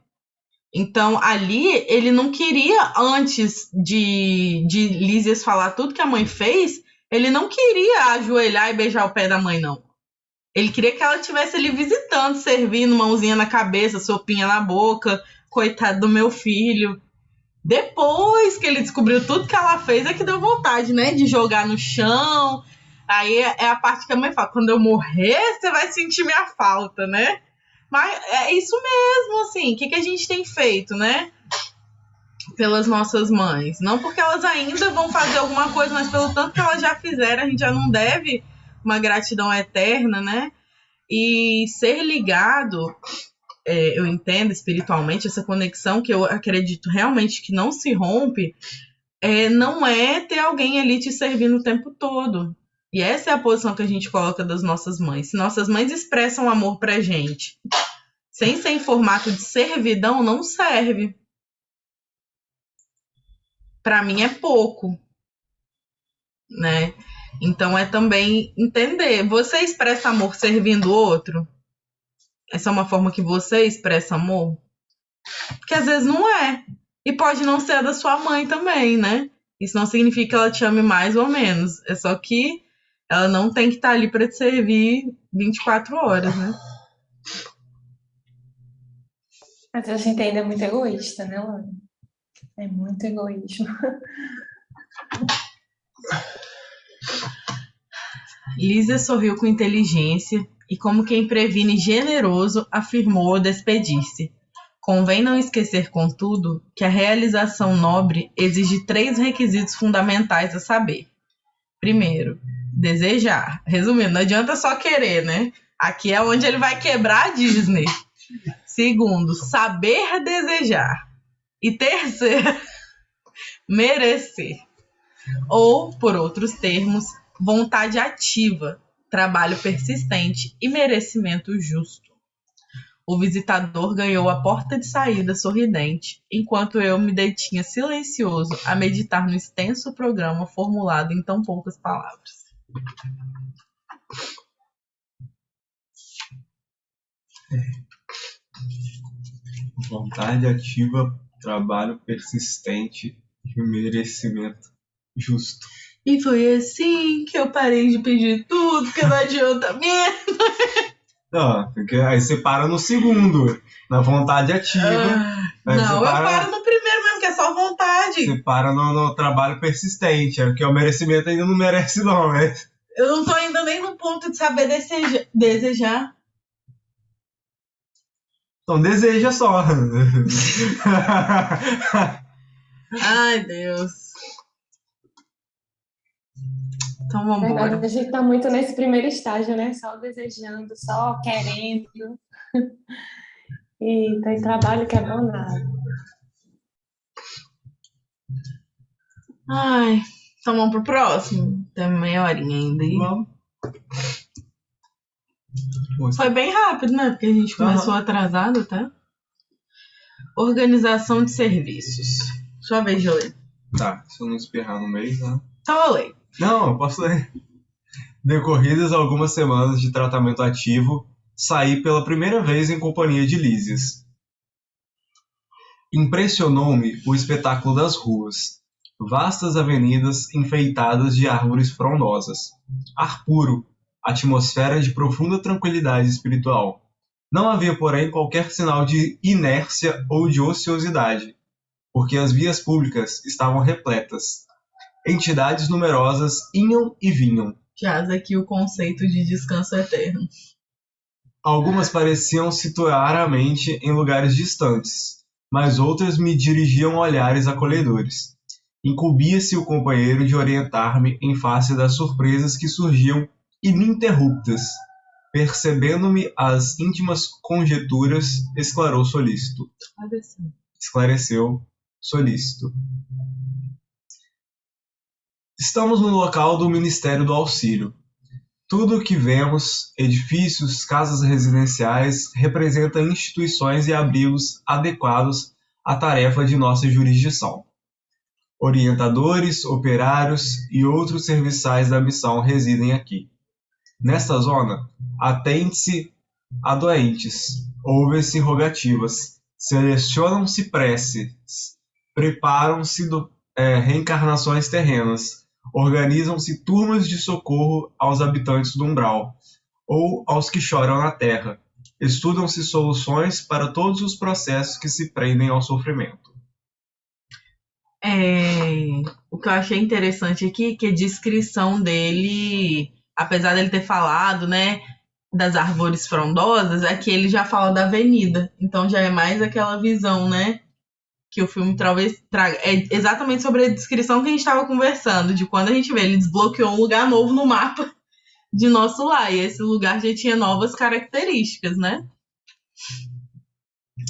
Então ali ele não queria antes de de Lísias falar tudo que a mãe fez, ele não queria ajoelhar e beijar o pé da mãe não. Ele queria que ela estivesse ali visitando, servindo, mãozinha na cabeça, sopinha na boca, coitado do meu filho. Depois que ele descobriu tudo que ela fez, é que deu vontade, né? De jogar no chão. Aí é a parte que a mãe fala: quando eu morrer, você vai sentir minha falta, né? Mas é isso mesmo, assim. O que, que a gente tem feito, né? Pelas nossas mães. Não porque elas ainda vão fazer alguma coisa, mas pelo tanto que elas já fizeram, a gente já não deve uma gratidão eterna, né? E ser ligado é, eu entendo espiritualmente, essa conexão que eu acredito realmente que não se rompe, é, não é ter alguém ali te servindo o tempo todo. E essa é a posição que a gente coloca das nossas mães. Se nossas mães expressam amor pra gente, sem ser em formato de servidão, não serve. Para mim é pouco, né? Então é também entender. Você expressa amor servindo o outro? Essa é uma forma que você expressa amor? Porque às vezes não é. E pode não ser a da sua mãe também, né? Isso não significa que ela te ame mais ou menos. É só que ela não tem que estar ali para te servir 24 horas, né? A gente ainda é muito egoísta, né, Lani? É muito egoísmo. Lisa sorriu com inteligência e, como quem previne generoso, afirmou ao despedir-se. Convém não esquecer, contudo, que a realização nobre exige três requisitos fundamentais a saber. Primeiro, desejar. Resumindo, não adianta só querer, né? Aqui é onde ele vai quebrar a Disney. Segundo, saber desejar. E terceiro, <laughs> merecer. Ou, por outros termos, vontade ativa, trabalho persistente e merecimento justo. O visitador ganhou a porta de saída sorridente, enquanto eu me detinha silencioso a meditar no extenso programa formulado em tão poucas palavras. Vontade ativa, trabalho persistente e merecimento justo. E foi assim que eu parei de pedir tudo, porque não adianta mesmo. Não, porque aí você para no segundo, na vontade ativa. Ah, não, eu paro no primeiro que é só vontade. Você para no, no trabalho persistente, é porque o merecimento ainda não merece, não, né? Eu não tô ainda nem no ponto de saber deseja, desejar. Então deseja só. <laughs> Ai, Deus. Então vamos embora. a gente tá muito nesse primeiro estágio, né? Só desejando, só querendo. <laughs> E tem trabalho que é bom nada. Ai, então vamos pro próximo? Tem meia horinha ainda. aí. Vamos. Foi bem rápido, né? Porque a gente começou atrasado, tá? Organização de serviços. Sua vez de ler. Tá, se eu não espirrar no meio, tá? Então eu leio. Não, eu posso ler. Decorridas algumas semanas de tratamento ativo, saí pela primeira vez em companhia de Lísias. Impressionou-me o espetáculo das ruas. Vastas avenidas enfeitadas de árvores frondosas. Ar puro, atmosfera de profunda tranquilidade espiritual. Não havia, porém, qualquer sinal de inércia ou de ociosidade, porque as vias públicas estavam repletas. Entidades numerosas iam e vinham. Jaz aqui o conceito de descanso eterno. Algumas pareciam situar a mente em lugares distantes, mas outras me dirigiam olhares acolhedores. Incumbia-se o companheiro de orientar-me em face das surpresas que surgiam ininterruptas. Percebendo-me as íntimas conjecturas, esclarou solícito. Esclareceu solícito. Estamos no local do Ministério do Auxílio. Tudo o que vemos, edifícios, casas residenciais, representa instituições e abrigos adequados à tarefa de nossa jurisdição. Orientadores, operários e outros serviçais da missão residem aqui. Nesta zona, atende-se a doentes, ouvem-se rogativas, selecionam-se preces, preparam-se é, reencarnações terrenas, organizam-se turmas de socorro aos habitantes do umbral ou aos que choram na terra. Estudam-se soluções para todos os processos que se prendem ao sofrimento. É, o que eu achei interessante aqui, que a descrição dele, apesar dele ter falado, né, das árvores frondosas, é que ele já fala da avenida. Então já é mais aquela visão, né, que o filme talvez traga. É exatamente sobre a descrição que a gente estava conversando, de quando a gente vê, ele desbloqueou um lugar novo no mapa de nosso lar, e esse lugar já tinha novas características, né?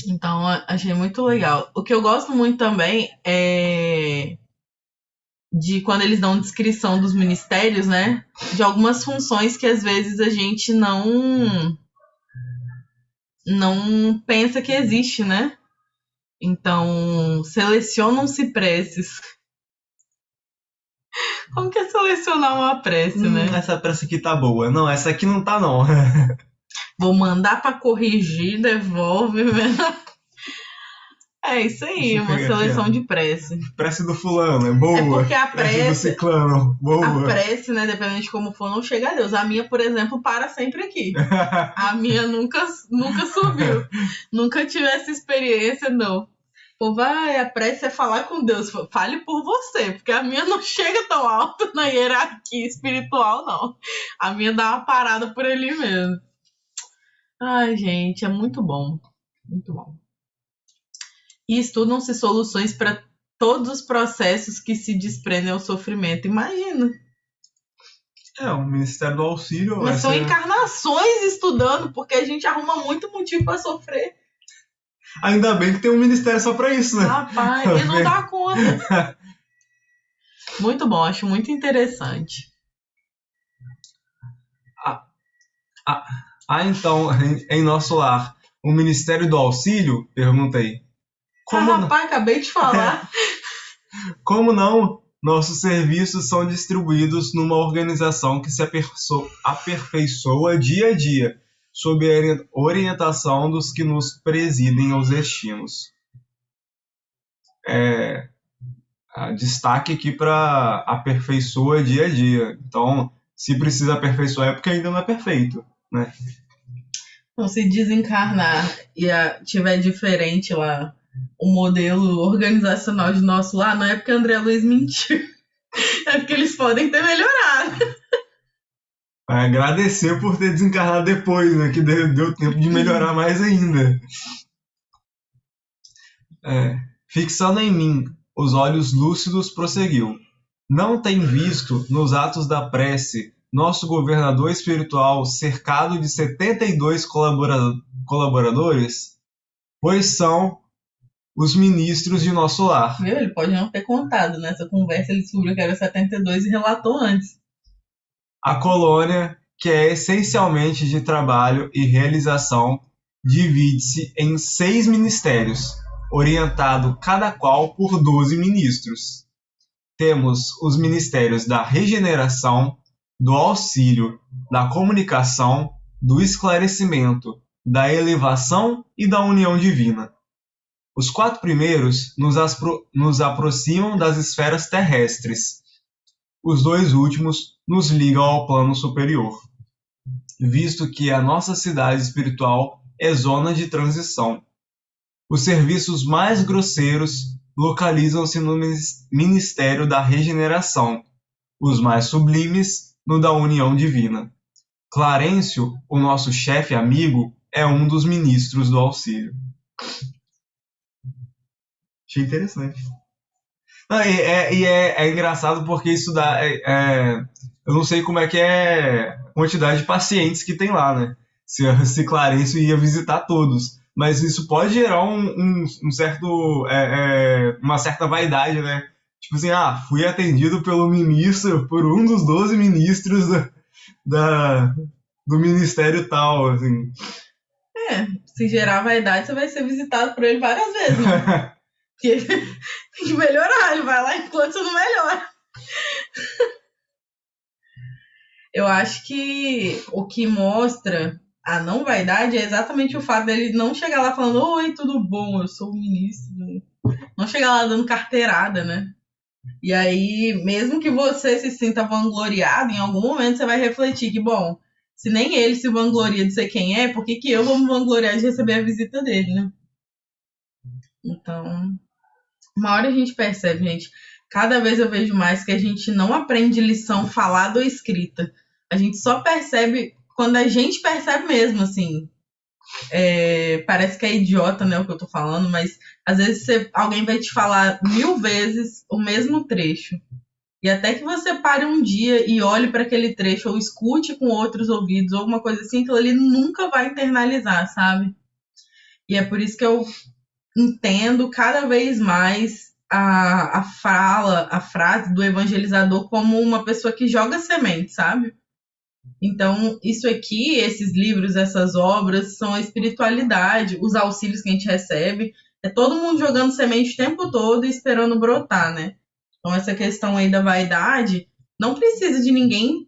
Então, achei muito legal. O que eu gosto muito também é de quando eles dão descrição dos ministérios, né? De algumas funções que às vezes a gente não não pensa que existe, né? Então, selecionam-se preces. Como que é selecionar uma prece, né? Hum, essa pressa aqui tá boa. Não, essa aqui não tá não. <laughs> Vou mandar pra corrigir, devolve. <laughs> É isso aí, uma seleção aqui, de prece. Prece do fulano, é boa. É porque a Prece do prece, ciclano, boa. a prece, né, dependendo de como for, não chega a Deus. A minha, por exemplo, para sempre aqui. <laughs> A minha nunca, nunca subiu. nunca tive essa experiência, não. Pô, vai, a prece é falar com Deus. Fale por você, porque a minha não chega tão alto na hierarquia espiritual, não. A minha dá uma parada por ali mesmo. Ai, gente, é muito bom. Muito bom. E estudam-se soluções para todos os processos que se desprendem ao sofrimento. Imagina. É, o Ministério do Auxílio. Mas são essa- encarnações estudando, porque a gente arruma muito motivo para sofrer. Ainda bem que tem um ministério só pra isso, né? Rapaz, ele não dá conta. <laughs> Muito bom, acho muito interessante. Ah, então, em, <laughs> em nosso lar, o Ministério do Auxílio? Perguntei. Como, ah, rapaz, acabei de falar. <laughs> como não? Nossos serviços são distribuídos numa organização que se aperfeiçoa dia a dia, sob a ori- orientação dos que nos presidem aos destinos. É, ah, destaque aqui para aperfeiçoa dia a dia. Então, se precisa aperfeiçoar é porque ainda não é perfeito. Então, se desencarnar e a- tiver diferente lá o modelo organizacional de nosso lar, não é porque André Luiz mentiu. <laughs> É porque eles podem ter melhorado. Vai agradecer por ter desencarnado depois, né? Que deu, deu tempo de melhorar mais ainda. É, fixando em mim os olhos lúcidos, prosseguiu. não tem visto nos atos da prece nosso governador espiritual cercado de 72 colabora colaboradores? Pois são os ministros de nosso lar. Viu? Ele pode não ter contado. Nessa conversa ele descobriu que era 72 e relatou antes. A colônia, que é essencialmente de trabalho e realização, divide-se em seis ministérios, orientado cada qual por 12 ministros. Temos os ministérios da regeneração, do auxílio, da comunicação, do esclarecimento, da elevação e da união divina. Os quatro primeiros nos, nos aproximam das esferas terrestres. Os dois últimos nos ligam ao plano superior, visto que a nossa cidade espiritual é zona de transição. Os serviços mais grosseiros localizam-se no Ministério da Regeneração, os mais sublimes no da União Divina. Clarencio, o nosso chefe amigo, é um dos ministros do auxílio. Achei interessante. Não, e é, e é, é, engraçado porque isso dá. É, é, eu não sei como é que é a quantidade de pacientes que tem lá, né? Se, <laughs> se Clarencio ia visitar todos. Mas isso pode gerar um, um, um certo. É, é, uma certa vaidade, né? Tipo assim, ah, fui atendido pelo ministro, por um dos 12 ministros da, da do ministério tal, assim. É, se gerar vaidade, você vai ser visitado por ele várias vezes, né? <laughs> Porque <laughs> tem que melhorar, ele vai lá enquanto você não melhora. Eu acho que o que mostra a não vaidade é exatamente o fato dele não chegar lá falando, oi, tudo bom, eu sou o ministro. Não chegar lá dando carteirada, né? E aí, mesmo que você se sinta vangloriado, em algum momento você vai refletir que, bom, se nem ele se vangloria de ser quem é, por que, que eu vou me vangloriar de receber a visita dele, né? Então, uma hora a gente percebe, gente. Cada vez eu vejo mais que a gente não aprende lição falada ou escrita. A gente só percebe quando a gente percebe mesmo, assim. É, parece que é idiota, né, o que eu tô falando, mas às vezes você, alguém vai te falar mil vezes o mesmo trecho. E até que você pare um dia e olhe para aquele trecho, ou escute com outros ouvidos, ou alguma coisa assim, que ele nunca vai internalizar, sabe? E é por isso que eu entendo cada vez mais a, a fala, a frase do evangelizador como uma pessoa que joga semente, sabe? Então, isso aqui, esses livros, essas obras, são a espiritualidade, os auxílios que a gente recebe. É todo mundo jogando semente o tempo todo e esperando brotar, né? Então, essa questão aí da vaidade, não precisa de ninguém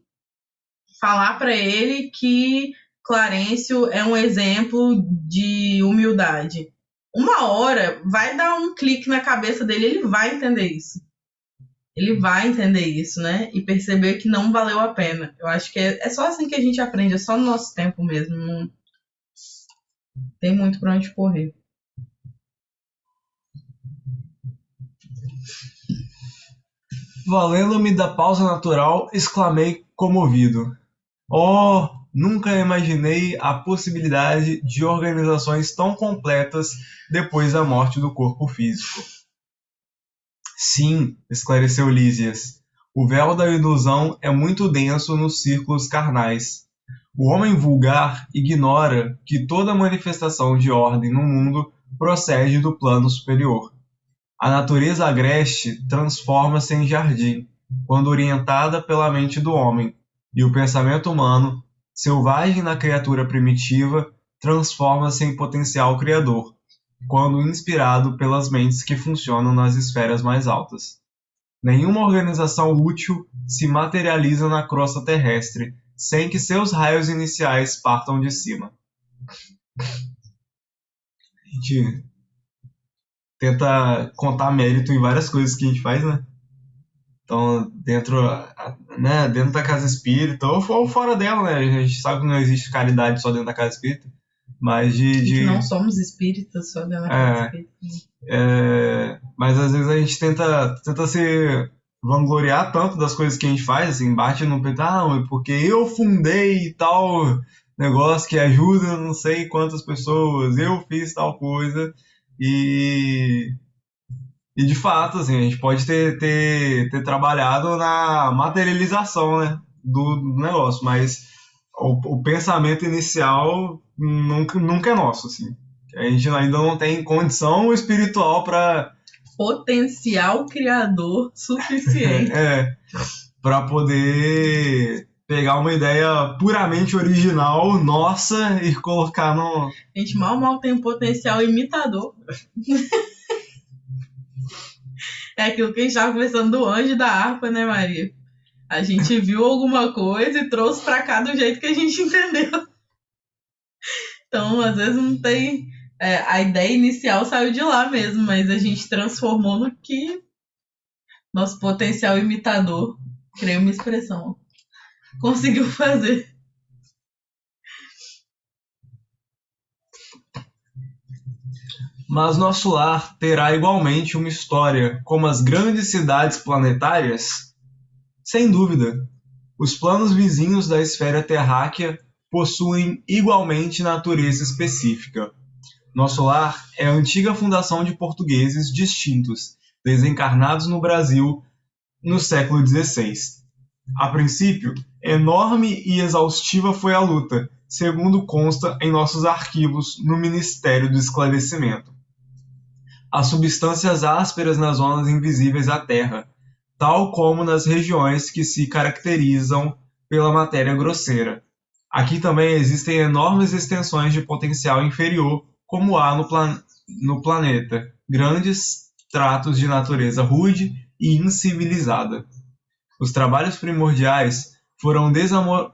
falar para ele que Clarencio é um exemplo de humildade uma hora vai dar um clique na cabeça dele, ele vai entender isso. Ele vai entender isso, né? E perceber que não valeu a pena. Eu acho que é, é só assim que a gente aprende, é só no nosso tempo mesmo. Tem muito para onde correr. Valendo-me da pausa natural, exclamei comovido. Oh, Nunca imaginei a possibilidade de organizações tão completas depois da morte do corpo físico. Sim, esclareceu Lísias. O véu da ilusão é muito denso nos círculos carnais. O homem vulgar ignora que toda manifestação de ordem no mundo procede do plano superior. A natureza agreste transforma-se em jardim, quando orientada pela mente do homem, e o pensamento humano selvagem na criatura primitiva, transforma-se em potencial criador, quando inspirado pelas mentes que funcionam nas esferas mais altas. Nenhuma organização útil se materializa na crosta terrestre sem que seus raios iniciais partam de cima. A gente tenta contar mérito em várias coisas que a gente faz, né? Então, dentro, né, dentro da casa espírita, ou fora dela, né? A gente sabe que não existe caridade só dentro da casa espírita, mas de. de... não somos espíritas só da é, espírita. É, mas às vezes a gente tenta, tenta se vangloriar tanto das coisas que a gente faz, assim, bate no peito, ah, porque eu fundei tal negócio que ajuda não sei quantas pessoas, eu fiz tal coisa, e E de fato, assim, a gente pode ter, ter, ter trabalhado na materialização né, do, do negócio, mas o, o, pensamento inicial nunca, nunca é nosso, assim. A gente ainda não tem condição espiritual para potencial criador suficiente. <laughs> é, para poder pegar uma ideia puramente original nossa e colocar no. A gente mal mal tem um potencial imitador. <laughs> é aquilo que a gente estava conversando do anjo da harpa, né, Maria? A gente viu alguma coisa e trouxe para cá do jeito que a gente <laughs> entendeu. Então, às vezes não tem. É, a ideia inicial saiu de lá mesmo, mas a gente transformou no que nosso potencial imitador, criei uma expressão, conseguiu fazer. Mas nosso lar terá igualmente uma história como as grandes cidades planetárias? Sem dúvida. Os planos vizinhos da esfera terráquea possuem igualmente natureza específica. Nosso lar é a antiga fundação de portugueses distintos, desencarnados no Brasil no século XVI. A princípio, enorme e exaustiva foi a luta, segundo consta em nossos arquivos no Ministério do Esclarecimento. As substâncias ásperas nas zonas invisíveis à Terra, tal como nas regiões que se caracterizam pela matéria grosseira. Aqui também existem enormes extensões de potencial inferior, como há no, plan no planeta, grandes tratos de natureza rude e incivilizada. Os trabalhos primordiais foram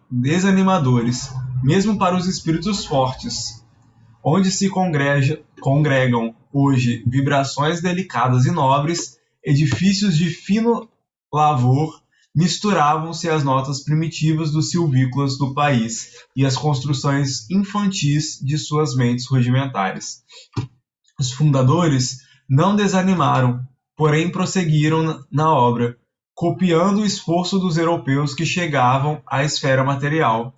desanimadores, mesmo para os espíritos fortes, onde se congregam hoje vibrações delicadas e nobres, edifícios de fino lavor, misturavam-se as notas primitivas dos silvícolas do país e as construções infantis de suas mentes rudimentares. Os fundadores não desanimaram, porém prosseguiram na obra, copiando o esforço dos europeus que chegavam à esfera material,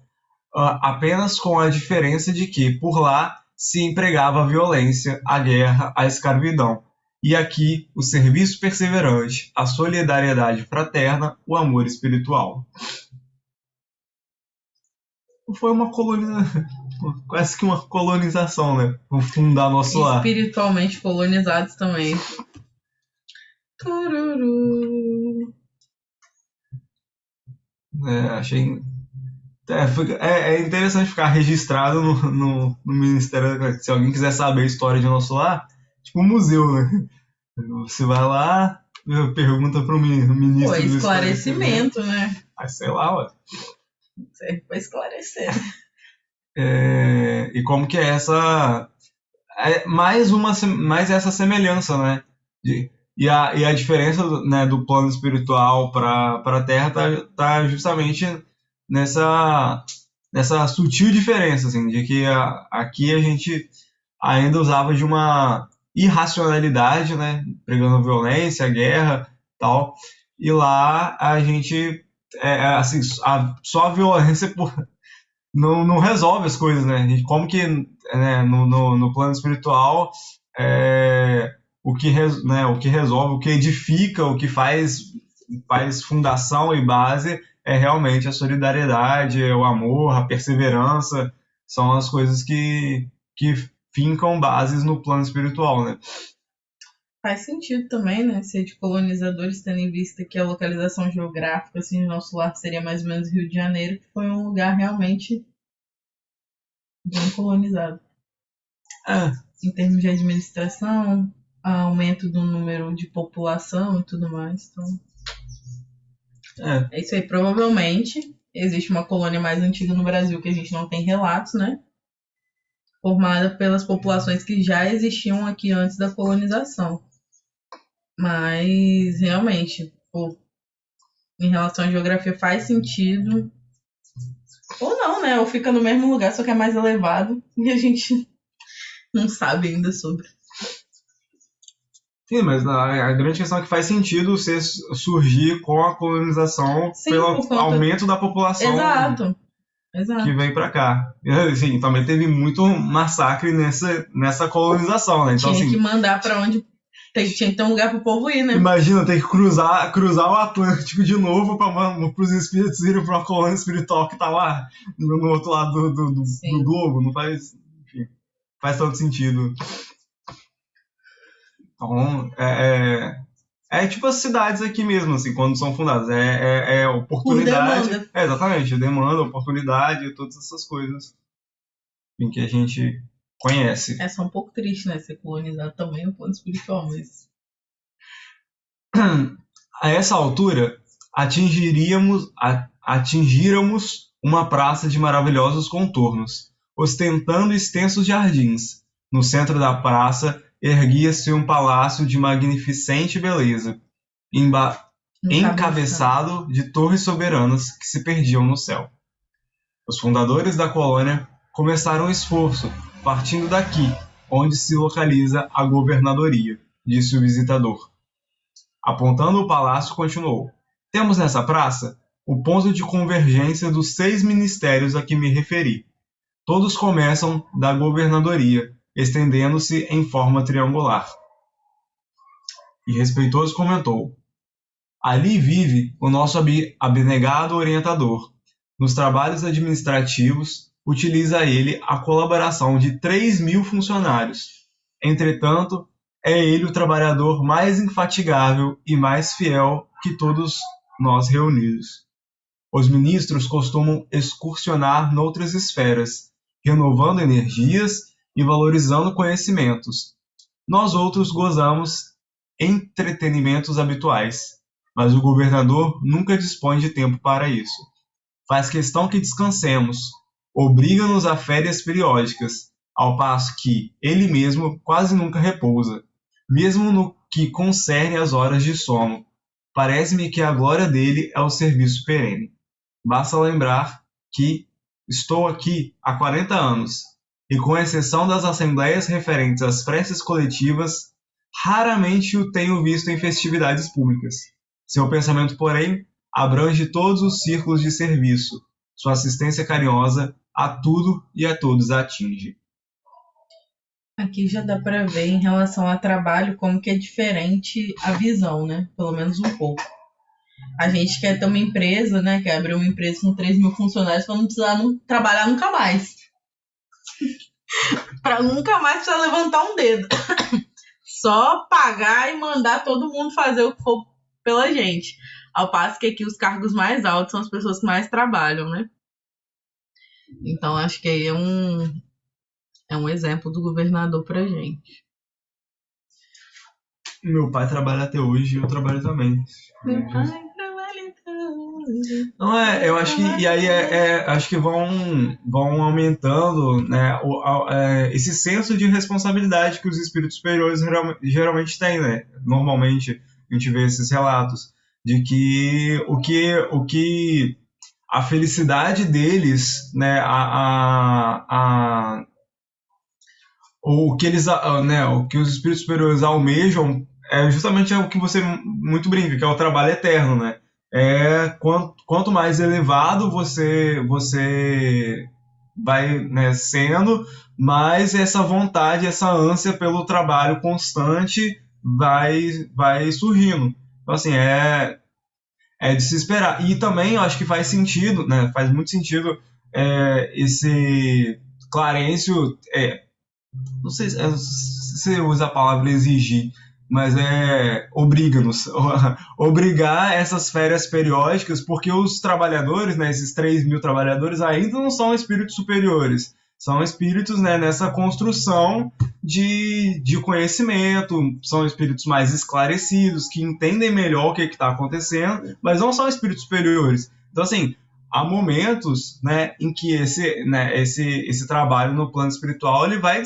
apenas com a diferença de que, por lá, se empregava a violência, a guerra, a escravidão, e aqui o serviço perseverante, a solidariedade fraterna, o amor espiritual. Foi uma colonização, <laughs> quase que uma colonização, né? Vou fundar nosso lar. Espiritualmente colonizados também. Tururu. É, achei. É, é, é, interessante ficar registrado no, no, no, Ministério. Se alguém quiser saber a história de nosso lar, tipo um museu, né? Você vai lá, pergunta para o ministro. Pô, esclarecimento, né? Aí sei lá, ué. Serve para esclarecer. <laughs> É, e como que é essa. É mais, uma, mais essa semelhança, né? De, e a, e a diferença do, né, do plano espiritual para a Terra tá, tá justamente nessa, nessa sutil diferença, assim, de que a, aqui a gente ainda usava de uma irracionalidade, né, pregando violência, guerra, tal, e lá a gente, é, é assim, a, só a violência por, não, não resolve as coisas, né, como que né, no, no, no plano espiritual é, o que, né, o que resolve, o que edifica, o que faz, faz fundação e base é realmente a solidariedade, o amor, a perseverança, são as coisas que, que fincam bases no plano espiritual, né? Faz sentido também, né? Ser de colonizadores, tendo em vista que a localização geográfica, assim, nosso lar seria mais ou menos Rio de Janeiro, que foi um lugar realmente bem colonizado. É. Em termos de administração, aumento do número de população e tudo mais. Então, é. é isso aí. Provavelmente existe uma colônia mais antiga no Brasil que a gente não tem relatos, né? Formada pelas populações que já existiam aqui antes da colonização. Mas realmente, pô, em relação à geografia faz sentido. Ou não, né? Ou fica no mesmo lugar, só que é mais elevado <laughs> e a gente não sabe ainda sobre. Sim, mas a, a, grande questão é que faz sentido ser, surgir com a colonização Sim, pelo aumento da população Exato. Exato. que vem para cá. <laughs> Assim, também teve muito massacre nessa, nessa colonização, né? Então, Tinha assim, que mandar para onde Tem, tinha que ter um lugar pro povo ir, né? Imagina, tem que cruzar, cruzar o Atlântico de novo para os espíritos irem para uma colônia espiritual que tá lá no, no outro lado do, do, do, do globo. Não faz, enfim, faz tanto sentido. Então, é, é, é, tipo as cidades aqui mesmo, assim, quando são fundadas. É, é, é oportunidade. demanda. É, exatamente, demanda, oportunidade, todas essas coisas em que a gente conhece. É só um pouco triste, né? Ser colonizado também no plano espiritual, mas. A essa altura, atingiríamos, a- atingíramos uma praça de maravilhosos contornos, ostentando extensos jardins. No centro da praça erguia-se um palácio de magnificente beleza, encabeçado de torres soberanas que se perdiam no céu. Os fundadores da colônia começaram o esforço, partindo daqui, onde se localiza a governadoria, disse o visitador. Apontando o palácio, continuou: Temos nessa praça o ponto de convergência dos seis ministérios a que me referi. Todos começam da governadoria, estendendo-se em forma triangular. E respeitoso comentou: Ali vive o nosso abnegado orientador. Nos trabalhos administrativos, utiliza ele a colaboração de 3 mil funcionários. Entretanto, é ele o trabalhador mais infatigável e mais fiel que todos nós reunidos. Os ministros costumam excursionar noutras esferas, renovando energias e valorizando conhecimentos. Nós outros gozamos entretenimentos habituais, mas o governador nunca dispõe de tempo para isso. Faz questão que descansemos, obriga-nos a férias periódicas, ao passo que ele mesmo quase nunca repousa, mesmo no que concerne às horas de sono. Parece-me que a glória dele é o serviço perene. Basta lembrar que estou aqui há 40 anos, e com exceção das assembleias referentes às preces coletivas, raramente o tenho visto em festividades públicas. Seu pensamento, porém, abrange todos os círculos de serviço. Sua assistência carinhosa a tudo e a todos atinge. Aqui já dá pra ver em relação a trabalho como que é diferente a visão, né? Pelo menos um pouco. A gente quer ter uma empresa, né? Quer abrir uma empresa com 3 mil funcionários para não precisar trabalhar nunca mais. <laughs> para nunca mais precisar levantar um dedo. <coughs> Só pagar e mandar todo mundo fazer o que for pela gente. Ao passo que aqui os cargos mais altos são as pessoas que mais trabalham, né? Então acho que aí é um, é um exemplo do governador pra gente. Meu pai trabalha até hoje e eu trabalho também. Meu pai. Não é, eu acho que e aí é, é- acho que vão vão aumentando, né, o, a- é, esse senso de responsabilidade que os espíritos superiores geral- geralmente têm, né? Normalmente a gente vê esses relatos de que o que o que a felicidade deles, né, a, a, a o que eles, né, o que os espíritos superiores almejam é justamente o que você muito brinca, que é o trabalho eterno, né? É quanto, quanto mais elevado você você vai né, sendo, mais essa vontade, essa ânsia pelo trabalho constante vai vai surgindo. Então assim, é é de se esperar. E também eu acho que faz sentido, né? Faz muito sentido é, esse Clarencio é, não sei se você usa a palavra exigir, mas é obriga-nos, <laughs> obrigar essas férias periódicas, porque os trabalhadores, né, esses 3 mil trabalhadores, ainda não são espíritos superiores, são espíritos né, nessa construção de, de conhecimento, são espíritos mais esclarecidos, que entendem melhor o que está acontecendo, mas não são espíritos superiores. Então, assim, há momentos né, em que esse, né, esse, esse trabalho no plano espiritual ele vai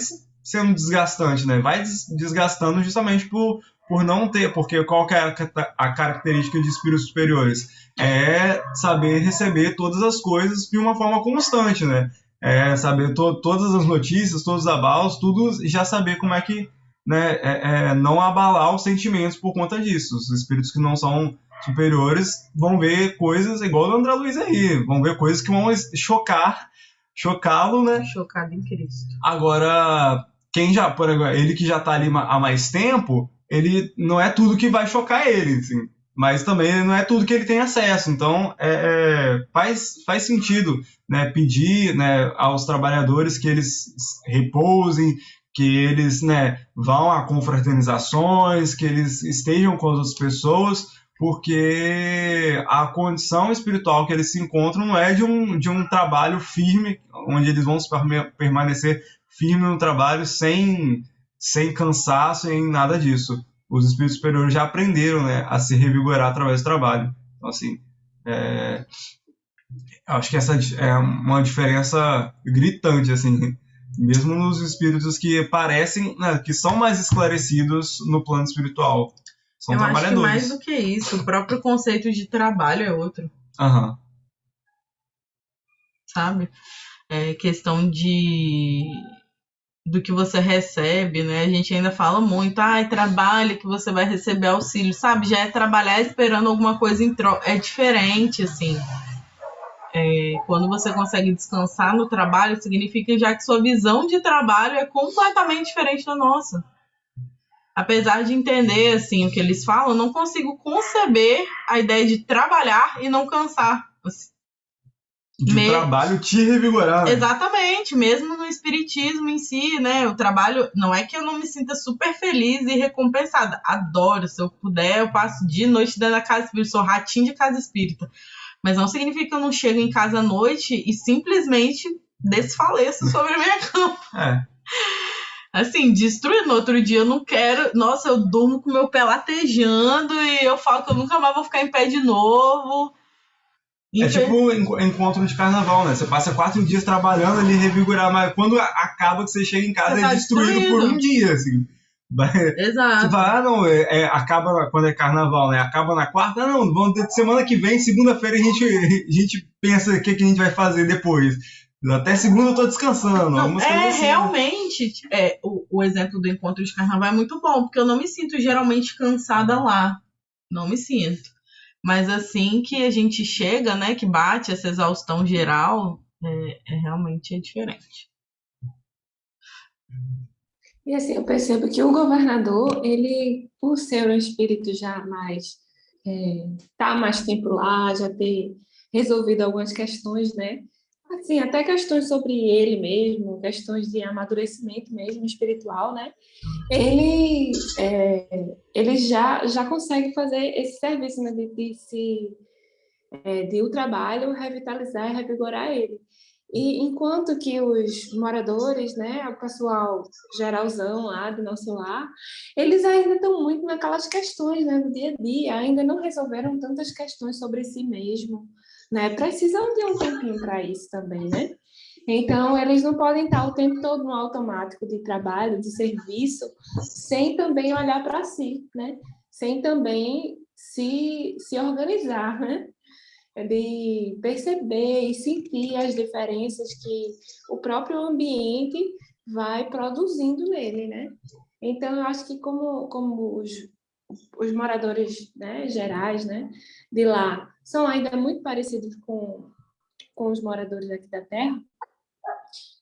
sendo desgastante, né? vai des- desgastando justamente por, por não ter, porque qual que é a característica de espíritos superiores? É saber receber todas as coisas de uma forma constante, né? É saber to, todas as notícias, todos os abalos, tudo, e já saber como é que né, é, é, não abalar os sentimentos por conta disso. Os espíritos que não são superiores vão ver coisas igual o André Luiz aí, vão ver coisas que vão chocar, chocá-lo, né? Chocado em Cristo. Agora, quem já, por agora, ele que já tá ali há mais tempo, ele não é tudo que vai chocar ele, assim, mas também não é tudo que ele tem acesso. Então, é, é, faz, faz sentido né, pedir né, aos trabalhadores que eles repousem, que eles né, vão a confraternizações, que eles estejam com as outras pessoas, porque a condição espiritual que eles se encontram não é de um, de um trabalho firme, onde eles vão permanecer firme no trabalho sem, sem cansaço e nada disso. Os espíritos superiores já aprenderam né, a se revigorar através do trabalho. Então, assim, é, acho que essa é uma diferença gritante, assim, mesmo nos espíritos que parecem, né, que são mais esclarecidos no plano espiritual. São Eu acho que trabalhadores. mais do que isso, o próprio conceito de trabalho é outro, Aham. sabe? É questão de do que você recebe, né? A gente ainda fala muito, ai, trabalha que você vai receber auxílio, sabe? Já é trabalhar esperando alguma coisa em troca. É diferente, assim. É, quando você consegue descansar no trabalho, significa já que sua visão de trabalho é completamente diferente da nossa. Apesar de entender assim o que eles falam, não consigo conceber a ideia de trabalhar e não cansar. Assim, De Me- trabalho te revigorar. Exatamente, mesmo no espiritismo em si, né? O trabalho não é que eu não me sinta super feliz e recompensada. Adoro, se eu puder, eu passo dia e noite dentro da casa espírita, sou ratinho de casa espírita. Mas não significa que eu não chego em casa à noite e simplesmente desfaleço sobre a minha <laughs> cama. É. Assim, destruindo. No outro dia eu não quero. Nossa, eu durmo com meu pé latejando e eu falo que eu nunca mais vou ficar em pé de novo. É Infe- tipo enco- encontro de carnaval, né? Você passa quatro dias trabalhando ali, revigorar, mas quando acaba que você chega em casa é tá destruído por destruído. um dia, assim. Vai- Você Exato. fala, ah, não, é, é, acaba quando é carnaval, né? Acaba na quarta, ah, não, vamos ter semana que vem, segunda-feira a gente, a gente pensa o que, que a gente vai fazer depois. Até segunda eu tô descansando. Não, é assim. realmente é, o, o exemplo do encontro de carnaval é muito bom, porque eu não me sinto geralmente cansada lá. Não me sinto. Mas assim que a gente chega, né, que bate essa exaustão geral, é, é realmente é diferente. E assim, eu percebo que o governador, ele, por ser um espírito já mais, é, tá mais tempo lá, já ter resolvido algumas questões, né? Assim, até questões sobre ele mesmo, questões de amadurecimento mesmo espiritual, né? Ele, é, ele já, já consegue fazer esse serviço, né? De, de se, é, de o trabalho revitalizar e revigorar ele. E enquanto que os moradores, né, o pessoal geralzão lá do nosso lar, eles ainda estão muito naquelas questões, né, do dia a dia, ainda não resolveram tantas questões sobre si mesmo, né? Precisam de um tempinho para isso também, né? Então, eles não podem estar o tempo todo no automático de trabalho, de serviço, sem também olhar para si, né? Sem também se, se organizar, né? de perceber e sentir as diferenças que o próprio ambiente vai produzindo nele, né? Então, eu acho que como, como os, os moradores né, gerais né, de lá são ainda muito parecidos com, com os moradores aqui da Terra,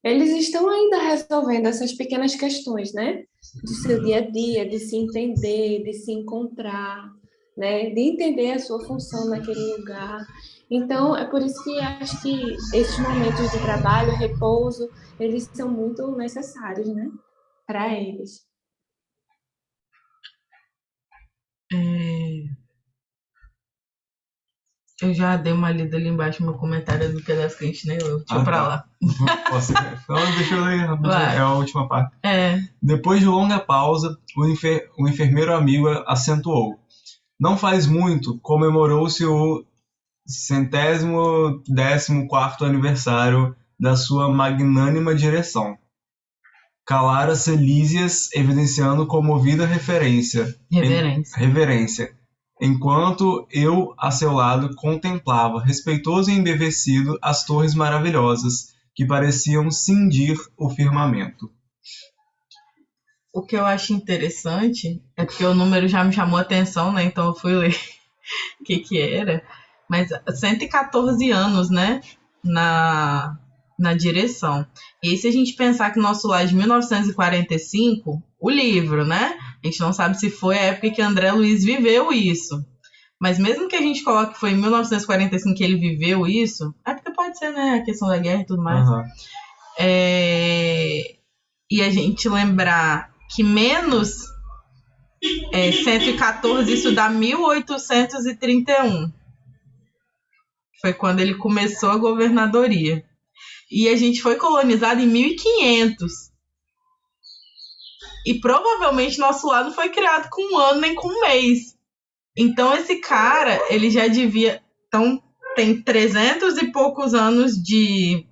eles estão ainda resolvendo essas pequenas questões, né? Do seu dia a dia, de se entender, de se encontrar, né? De entender a sua função naquele lugar. Então, é por isso que acho que esses momentos de trabalho, repouso, eles são muito necessários, né? Para eles. É, Eu já dei uma lida ali embaixo no meu comentário do pedaço que a gente nem leu. Deixa Ah, eu pra tá. lá. <laughs> Posso... Deixa eu ler. É a última parte. É, Depois de longa pausa, o, enfer- o enfermeiro amigo acentuou. Não faz muito, comemorou-se o centésimo décimo quarto aniversário da sua magnânima direção. Calara-se Lísias, evidenciando comovida referência, reverência. reverência, enquanto eu, a seu lado, contemplava, respeitoso e embevecido, as torres maravilhosas, que pareciam cindir o firmamento. O que eu acho interessante é porque o número já me chamou a atenção, né? Então eu fui ler <laughs> o que que era. Mas 114 anos, né? Na, na direção. E se a gente pensar que nosso lá é de 1945, o livro, né? A gente não sabe se foi a época que André Luiz viveu isso. Mas mesmo que a gente coloque que foi em 1945 que ele viveu isso, é porque pode ser, né, a questão da guerra e tudo mais. Aham. É, E a gente lembrar que menos é, 114, isso dá 1831. Foi quando ele começou a governadoria. E a gente foi colonizado em 1500. E provavelmente nosso lado foi criado com um ano nem com um mês. Então esse cara, ele já devia. Então tem 300 e poucos anos de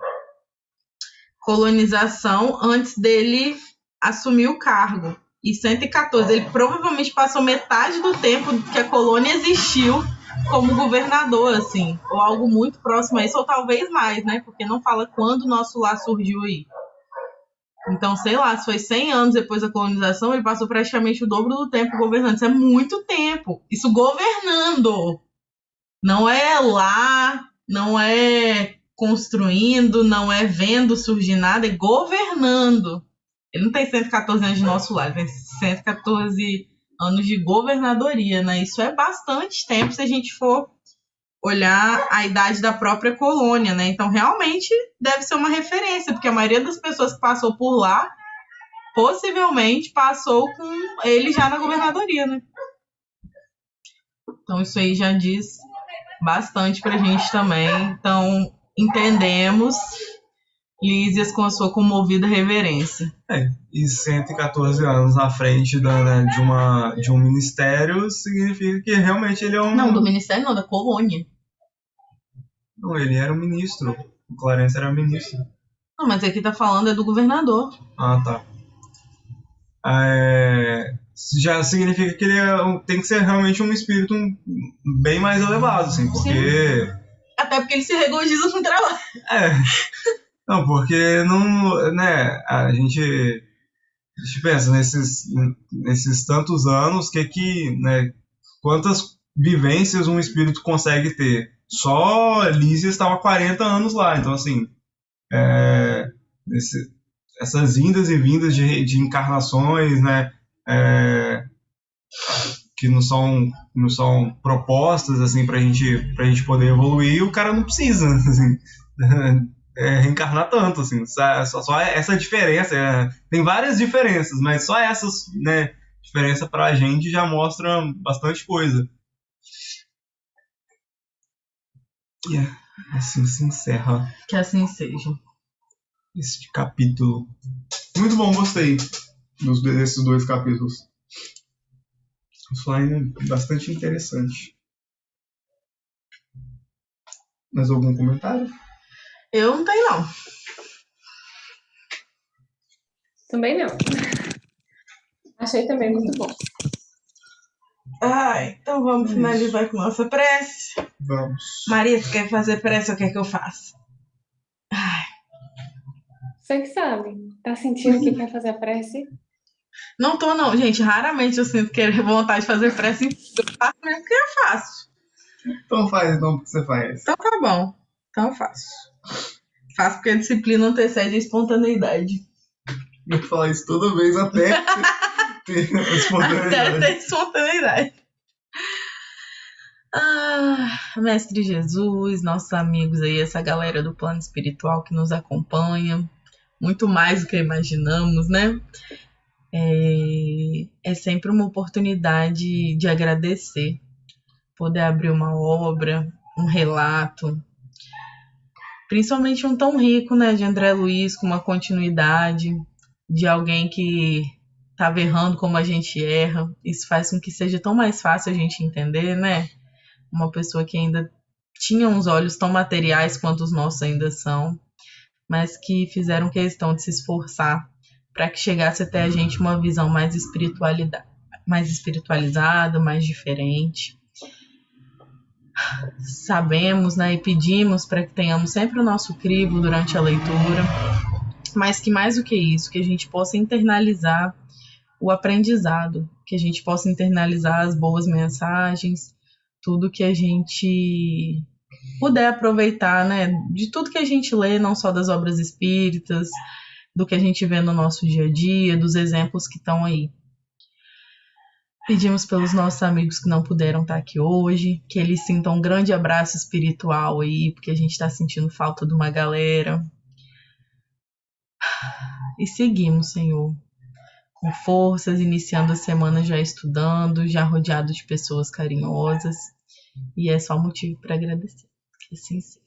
colonização antes dele assumir o cargo. E 114, ele provavelmente passou metade do tempo que a colônia existiu como governador, assim, ou algo muito próximo a isso, ou talvez mais, né? Porque não fala quando nosso lar surgiu aí. Então, sei lá, se foi 100 anos depois da colonização, ele passou praticamente o dobro do tempo governando. Isso é muito tempo. Isso governando. Não é lá, não é construindo, não é vendo surgir nada, é governando. Ele não tem 114 anos de nosso ele tem 114 anos de governadoria, né? Isso é bastante tempo se a gente for olhar a idade da própria colônia, né? Então, realmente deve ser uma referência, porque a maioria das pessoas que passou por lá possivelmente passou com ele já na governadoria, né? Então, isso aí já diz bastante pra gente também. Então, entendemos Lísias com a sua comovida reverência. É, e 114 anos na frente da, né, de, uma, de um ministério significa que realmente ele é um. Não, do ministério não, da colônia. Não, ele era um ministro. O Clarence era ministro. Não, mas aqui tá falando é do governador. Ah, tá. É, já significa que ele é tem que ser realmente um espírito bem mais elevado, assim, porque. Até porque ele se regozija com o trabalho. É. Não, porque não, né, a gente, a gente pensa nesses, nesses tantos anos, que que, né, quantas vivências um espírito consegue ter? Só Lísia estava há 40 anos lá, então assim, é, esse- essas indas e vindas de, de encarnações, né, é, que não são, não são propostas, assim, pra gente, pra gente poder evoluir, o cara não precisa, <laughs> assim, é, reencarnar tanto, assim, só, só- essa diferença, é, tem várias diferenças, mas só essas, né, diferença pra gente já mostra bastante coisa. E é, assim se encerra Que assim seja. este capítulo. Muito bom, gostei dos, desses dois capítulos. O slime é bastante interessante. Mais algum comentário? Eu não tenho, não. Também não. Achei também muito bom. Ai, então vamos Isso. finalizar com nossa prece. Vamos. Maria, você quer fazer prece ou quer que eu faça? Ai, Você que sabe. Tá sentindo que quer fazer a prece? não tô, não, gente. Raramente eu sinto querer vontade de fazer prece. Eu faço mesmo porque eu faço. Então faz então o que você faz. Então tá bom. Então eu faço. Faço porque a disciplina antecede a espontaneidade. Eu vou falar isso toda vez até <laughs> <laughs> ter a Até espontaneidade. ter espontaneidade. Ah, Mestre Jesus, nossos amigos aí, essa galera do plano espiritual que nos acompanha, muito mais do que imaginamos, né? É, é sempre uma oportunidade de agradecer, poder abrir uma obra, um relato, principalmente um tão rico, né, de André Luiz, com uma continuidade, de alguém que estava errando como a gente erra. Isso faz com que seja tão mais fácil a gente entender, né? Uma pessoa que ainda tinha uns olhos tão materiais quanto os nossos ainda são, mas que fizeram questão de se esforçar para que chegasse até a gente uma visão mais espiritualidade, mais espiritualizada, mais diferente. Sabemos, né, e pedimos para que tenhamos sempre o nosso crivo durante a leitura, mas que mais do que isso, que a gente possa internalizar o aprendizado, que a gente possa internalizar as boas mensagens, tudo que a gente puder aproveitar, né, de tudo que a gente lê, não só das obras espíritas, do que a gente vê no nosso dia a dia, dos exemplos que estão aí. Pedimos pelos nossos amigos que não puderam estar aqui hoje, que eles sintam um grande abraço espiritual aí, porque a gente está sentindo falta de uma galera. E seguimos, Senhor, com forças, iniciando a semana já estudando, já rodeado de pessoas carinhosas. E é só motivo para agradecer. Que assim seja.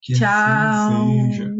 Que Tchau. assim seja.